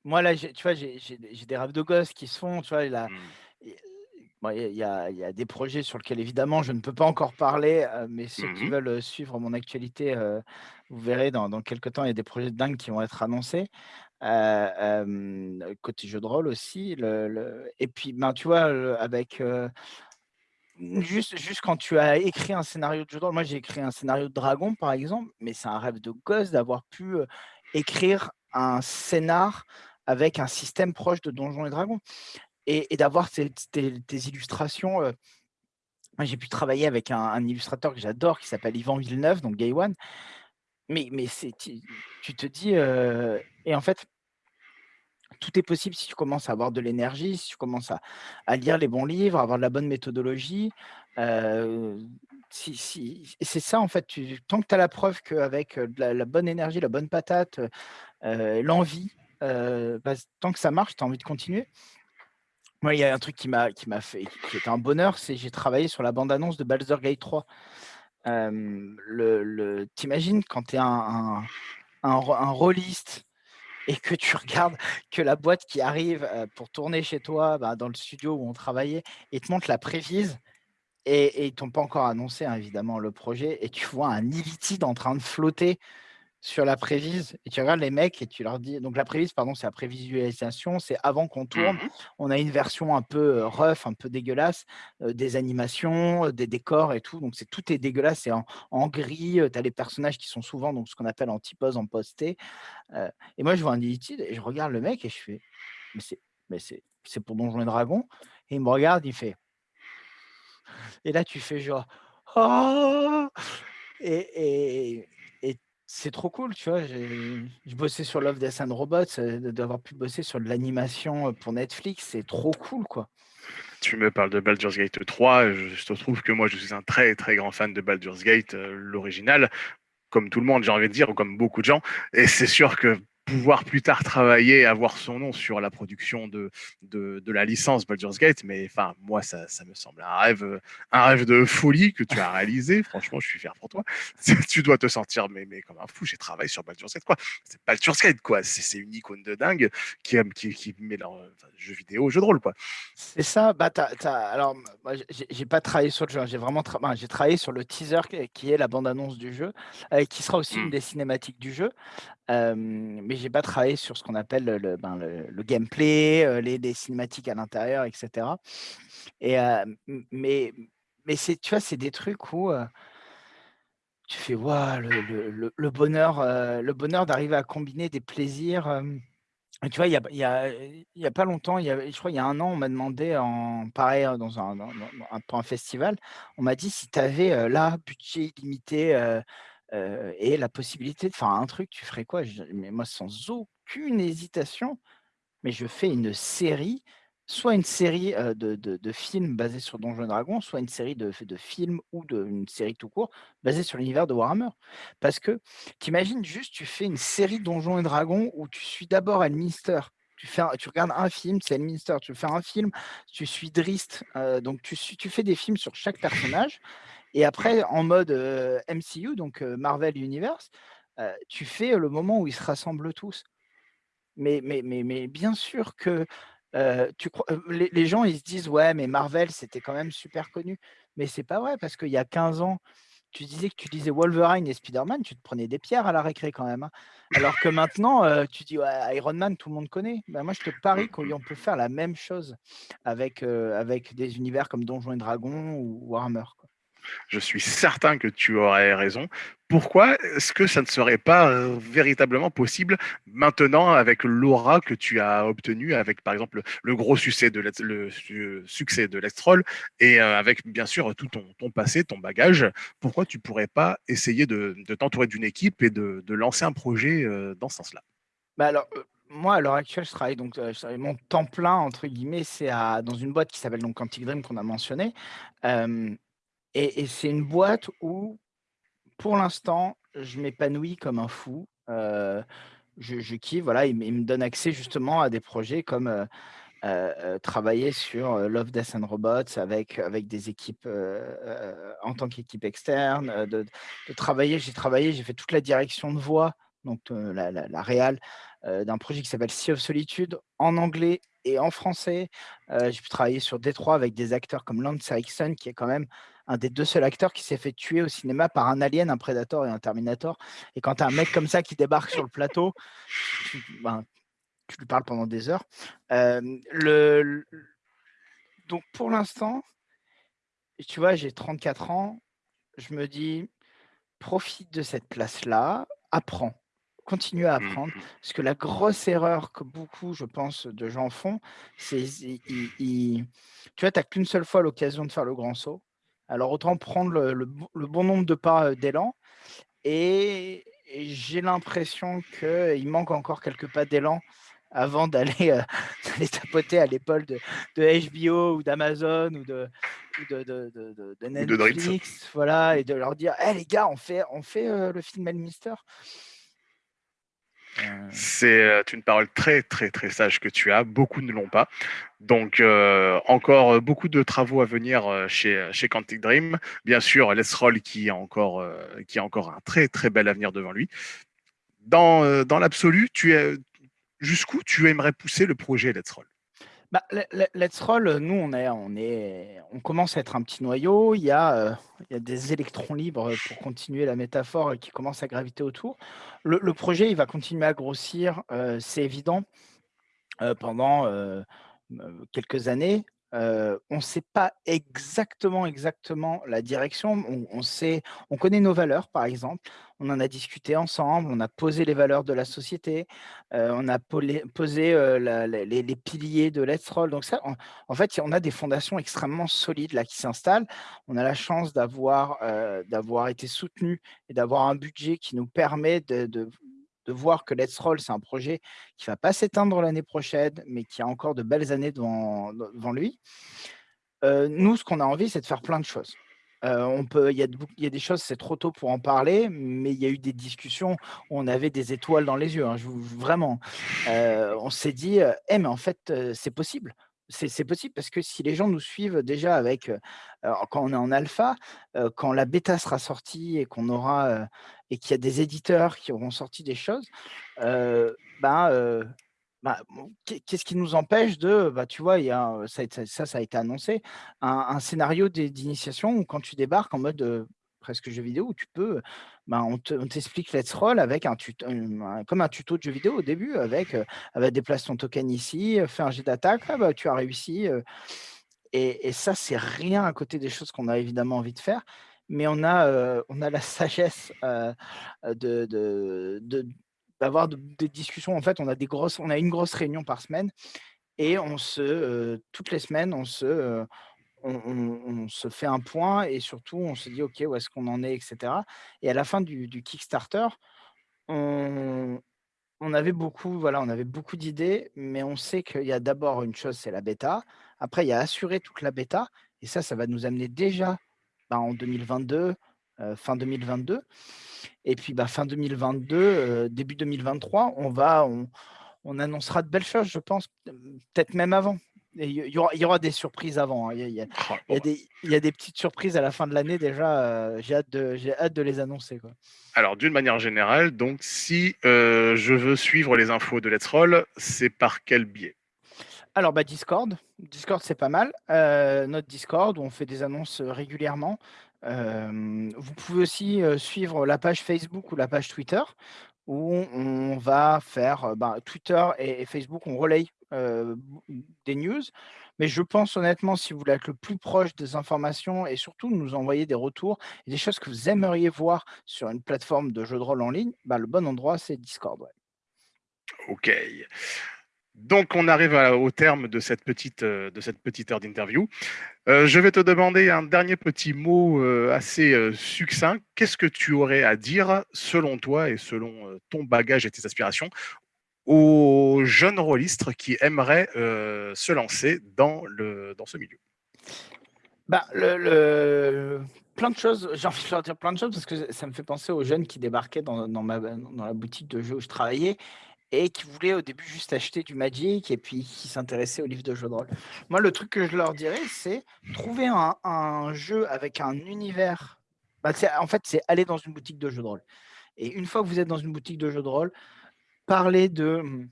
moi là, tu vois, j'ai des rêves de gosse qui se font, tu vois? Là, bon, il y a il y a il y a des projets sur lesquels évidemment je ne peux pas encore parler, heu, mais ceux qui Mmh veulent, heu, suivre mon actualité, heu, vous verrez dans dans quelque temps, il y a des projets de dingue qui vont être annoncés. Côté jeu de rôle aussi, le le et puis, ben, tu vois, avec, juste juste quand tu as écrit un scénario de jeu de rôle, moi j'ai écrit un scénario de dragon par exemple, mais c'est un rêve de gosse d'avoir pu, écrire un scénar avec un système proche de Donjons& et Dragons et d'avoir tes illustrations, moi j'ai pu travailler avec un illustrateur que j'adore qui s'appelle Yvan Villeneuve, donc Gaiwan, mais mais c'est tu te dis, heu et en fait tout est possible si tu commences à avoir de l'énergie, si tu commences à lire les bons livres, à avoir de la bonne méthodologie, et c'est ça en fait, tant que tu as la preuve qu'avec, la la bonne énergie, la bonne patate, l'envie, heu, bah, tant que ça marche, tu as envie de continuer. Moi, il y a un truc qui m'a qui m'a fait qui était un bonheur, c'est j'ai travaillé sur la bande annonce de Baldur's Gate 3. Hem, le le tu imagines quand tu es un un un rô un rôliste et que tu regardes que la boîte qui arrive, pour tourner chez toi, bah, dans le studio où on travaillait et te montre la prévise et et ils t'ont pas encore annoncé, hein, évidemment le projet et tu vois un illithide en train de flotter sur la prévise et tu regardes les mecs et tu leur dis donc la prévise pardon, c'est la prévisualisation, c'est avant qu'on tourne, Mmh on a une version un peu, rough, un peu dégueulasse, des animations, des décors et tout, donc c'est tout est dégueulasse, c'est en en gris, tu as les personnages qui sont souvent donc ce qu'on appelle en typose, en posté, et moi je vois un illithide et je regarde le mec et je fais: «Mais c'est mais c'est c'est pour Donjons& et Dragons?» et il me regarde, il fait et là tu fais genre: «Oh!» et C'est trop cool, tu vois? Je bossais sur Love, Death and Robots, de d'avoir pu bosser sur de l'animation, heu, pour Netflix, c'est trop cool, quoi. Tu me parles de Baldur's Gate 3, je te trouve que moi je suis un très, très grand fan de Baldur's Gate, heu, l'original, comme tout le monde, j'ai envie de dire, ou comme beaucoup de gens et c'est sûr que pouvoir plus tard travailler, avoir son nom sur la production de de de la licence Baldur's Gate, mais enfin, moi, ça ça me semble un rêve, heu, un rêve de folie que tu as réalisé. <laughs> Franchement, je suis fier pour toi. <laughs> Tu dois te sentir mais mais comme un fou, j'ai travaillé sur Baldur's Gate, quoi. C'est Baldur's Gate, quoi. C'est une icône de dingue qui qui qui met leur, enfin, jeux vidéo, jeux de rôle, quoi. C'est ça, bah, as as alors, moi, j'ai pas travaillé sur le jeu, hein, j'ai vraiment tra j'ai travaillé sur le teaser qui est la bande annonce du jeu, heu, qui sera aussi une Mmh. des cinématiques du jeu. Hem, mais j'ai pas travaillé sur ce qu'on appelle le le, ben, gameplay, les cinématiques à l'intérieur et cetera. Et m mais mais tu vois, c'est des trucs où, tu fais: «Waouh, le le bonheur, heu, le bonheur d'arriver à combiner des plaisirs», tu vois, il y a y a y a pas longtemps, y avait je crois il y a 1 an, on m'a demandé en pareil, hein, dans un un pour un festival, on m'a dit: «Si tu avais, là, budget illimité, et la possibilité de faire un truc, tu ferais quoi?» mais moi, sans aucune hésitation, mais je fais une série, soit une série, de de films basés sur Donjons& et Dragons, soit une série de de films ou une série tout court, basée sur l'univers de Warhammer. Parce que tu imagines juste, tu fais une série Donjons& et Dragons où tu suis d'abord Elminster, tu fais tu regardes un film, c'est Elminster, tu faire un film, tu suis heu, donc tu tu fais des films sur chaque personnage et Mmh. après en mode, MCU, donc Marvel Universe, tu fais le moment où ils se rassemblent tous. Mais mais mais mais bien sûr que, tu crois les les gens, ils se disent: «Ouais, mais Marvel, c'était quand même super connu». Mais c'est pas vrai parce qu'il y a 15 ans, tu disais que tu lisais Wolverine et Spider-Man, tu te prenais des pierres à la récré quand même, hein. Alors que maintenant, tu dis: «Ouais, Iron Man, tout le monde connaît». Bah, moi, je te Mmh parie mh. qu'on peut faire la même chose avec, avec des univers comme Donjons& et Dragons ou Warhammer, quoi. Je suis certain que tu aurais raison. Pourquoi est-ce que ça ne serait pas, heu, véritablement possible maintenant avec l'aura que tu as obtenue avec, par exemple, le gros succès de Let's et heu, avec bien sûr tout ton passé, ton bagage? Pourquoi tu pourrais pas essayer de t'entourer d'une équipe et de lancer un projet, heu, dans ce sens-là? Bah, alors, moi, à l'heure actuelle, je travaille donc, mon «temps plein» entre guillemets, c'est dans une boîte qui s'appelle donc Quantic Dream qu'on a mentionné. Et c'est une boîte où, pour l'instant, je m'épanouis comme un fou. Heu, je kiffe, voilà, ils me donnent accès justement à des projets comme, heu heu heu, travailler sur, Love, Death and Robots avec avec des équipes, en tant qu'équipe externe, de travailler j'ai travaillé, j'ai fait toute la direction de voix, donc la la réal, d'un projet qui s'appelle Sea of Solitude en anglais et en français. J'ai pu travailler sur Détroit avec des acteurs comme Lance Henriksen, qui est quand même un des 2 seuls acteurs qui s'est fait tuer au cinéma par un Alien, un Predator et un Terminator et quand tu as un mec comme ça qui débarque sur le plateau, tu ben, tu lui parles pendant des heures. Le l donc pour l'instant tu vois, j'ai 34 ans, je me dis: «Profite de cette place-là, apprends, continue à Mmh apprendre». Parce que la grosse erreur que beaucoup, je pense, de gens font, c'est tu vois, tu qu'une seule fois l'occasion de faire le grand saut. Alors autant prendre le le bon le bon nombre de pas, heu, d'élan et et j'ai l'impression qu'il manque encore quelques pas d'élan avant <laughs> d'aller, heu, d'aller tapoter à l'épaule de de HBO ou d'Amazon ou de. Netflix, voilà et de leur dire: «Eh les gars, on fait on fait, heu, le film Elminster». Heu C'est, heu, une parole très, très, très sage que tu as, beaucoup ne l'ont pas. Donc heu, encore, beaucoup de travaux à venir, chez, chez Quantic Dream. Bien sûr, Let's Roll qui a encore, un très, très bel avenir devant lui. Dans, dans l'absolu, jusqu'où tu aimerais pousser le projet Let's Roll? Bah, Le Le Let's Roll, heu, nous, on est on commence à être un petit noyau. Il y a, a des électrons libres, pour continuer la métaphore, qui commencent à graviter autour. Le projet, il va continuer à grossir, heu, c'est évident, pendant, quelques années. On ne sait pas exactement, exactement la direction. On, sait, on connaît nos valeurs, par exemple. On en a discuté ensemble. On a posé les valeurs de la société. on a posé les, piliers de Let's Roll. Donc ça, en fait, on a des fondations extrêmement solides là qui s'installent. On a la chance d'avoir été soutenu et d'avoir un budget qui nous permet de voir que Let's Roll, c'est un projet qui ne va pas s'éteindre l'année prochaine, mais qui a encore de belles années devant, devant lui. Euh, nous, ce qu'on a envie, c'est de faire plein de choses. Euh, on peut, il y, a, y a des choses, c'est trop tôt pour en parler, mais il y a eu des discussions où on avait des étoiles dans les yeux. Hein, vraiment, euh, on s'est dit, eh, mais en fait, c'est possible c'est possible parce que si les gens nous suivent déjà avec, quand on est en alpha, quand la bêta sera sortie et qu'on aura, et qu'il y a des éditeurs qui auront sorti des choses, ben, bah, qu'est-ce qui nous empêche de, bah, tu vois, il y a, ça, ça, ça a été annoncé, un, un scénario d'initiation où quand tu débarques en mode presque jeu vidéo où tu peux, ben, on t'explique Let's Roll avec comme un tuto de jeu vidéo au début, avec, avec déplace ton token ici, fais un jet d'attaque, ah, bah, tu as réussi. et, et, ça, c'est rien à côté des choses qu'on a évidemment envie de faire, mais on a, on a la sagesse de, de, d'avoir des discussions. En fait, on a, des grosses, on a une grosse réunion par semaine et on se, toutes les semaines, on se, on, se fait un point et surtout on se dit ok où est-ce qu'on en est etc et à la fin du, Kickstarter on, avait beaucoup voilà on avait beaucoup d'idées mais on sait qu'il y a d'abord une chose c'est la bêta. Après il y a assurer toute la bêta et ça ça va nous amener déjà bah, en 2022 euh, fin 2022 et puis bah, fin 2022 euh, début 2023 on va on, on annoncera de belles choses je pense peut-être même avant il y, aura, des surprises avant. Il, y a, des, petites surprises à la fin de l'année déjà. Euh, j'ai hâte, de, hâte de les annoncer. Alors, d'une manière générale, donc, si euh, je veux suivre les infos de Let's Roll, c'est par quel biais? Alors, bah, Discord. Discord, c'est pas mal. Euh, notre Discord, où on fait des annonces régulièrement. vous pouvez aussi suivre la page Facebook ou la page Twitter où on va faire bah, Twitter et, Facebook, on relaye des news. Mais je pense honnêtement, si vous voulez être le plus proche des informations et surtout nous envoyer des retours et des choses que vous aimeriez voir sur une plateforme de jeu de rôle en ligne, bah, le bon endroit, c'est Discord. OK. Donc, on arrive au terme de cette petite, de cette petite heure d'interview. je vais te demander un dernier petit mot assez succinct. Qu'est-ce que tu aurais à dire, selon toi et selon ton bagage et tes aspirations, aux jeunes rôlistes qui aimeraient se lancer dans, le, dans ce milieu? Bah, le, plein de choses, j'ai envie de leur dire plein de choses parce que ça me fait penser aux jeunes qui débarquaient dans, dans la boutique de jeux où je travaillais et qui voulaient au début juste acheter du Magic et puis qui s'intéressaient aux livres de jeux de rôle. Moi, le truc que je leur dirais, c'est trouver un, jeu avec un univers. Bah, en fait, c'est aller dans une boutique de jeux de rôle. Et une fois que vous êtes dans une boutique de jeux de rôle, parlez de mmh,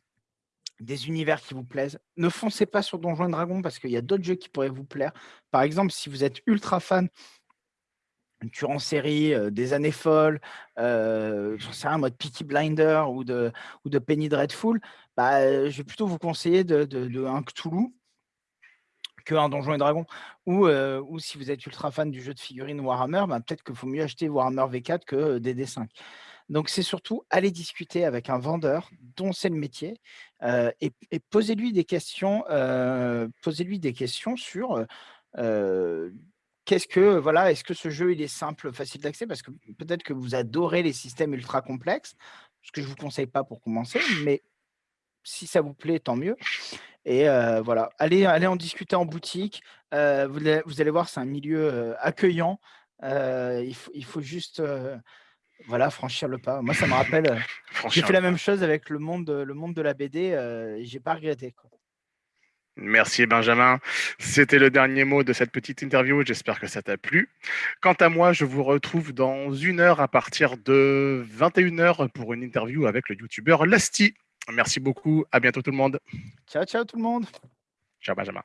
des univers qui vous plaisent. Ne foncez pas sur Donjons et Dragons parce qu'il y a d'autres jeux qui pourraient vous plaire. Par exemple, si vous êtes ultra fan tueur en série, des années folles, euh, j'en sais rien, mode Peaky Blinder ou de, ou de Penny Dreadful, bah, je vais plutôt vous conseiller de, de, un Cthulhu qu'un Donjon et Dragon. Ou, ou si vous êtes ultra fan du jeu de figurines Warhammer, bah, peut-être qu'il faut mieux acheter Warhammer V4 que DD5. Donc, c'est surtout aller discuter avec un vendeur dont c'est le métier et, et posez-lui des questions, posez-lui des questions sur qu'est-ce que, voilà, est-ce que ce jeu, il est simple, facile d'accès? Parce que peut-être que vous adorez les systèmes ultra complexes, ce que je ne vous conseille pas pour commencer, mais si ça vous plaît, tant mieux. Et voilà, allez, allez en discuter en boutique. Vous, vous, allez voir, c'est un milieu accueillant. Il faut, il, faut, juste voilà, franchir le pas. Moi, ça me rappelle, j'ai fait la même chose avec le monde, le monde de la BD j'ai pas regretté. Quoi. Merci Benjamin. C'était le dernier mot de cette petite interview. J'espère que ça t'a plu. Quant à moi, je vous retrouve dans une heure à partir de 21h pour une interview avec le youtubeur Lasty. Merci beaucoup. À bientôt tout le monde. Ciao, ciao tout le monde. Ciao Benjamin.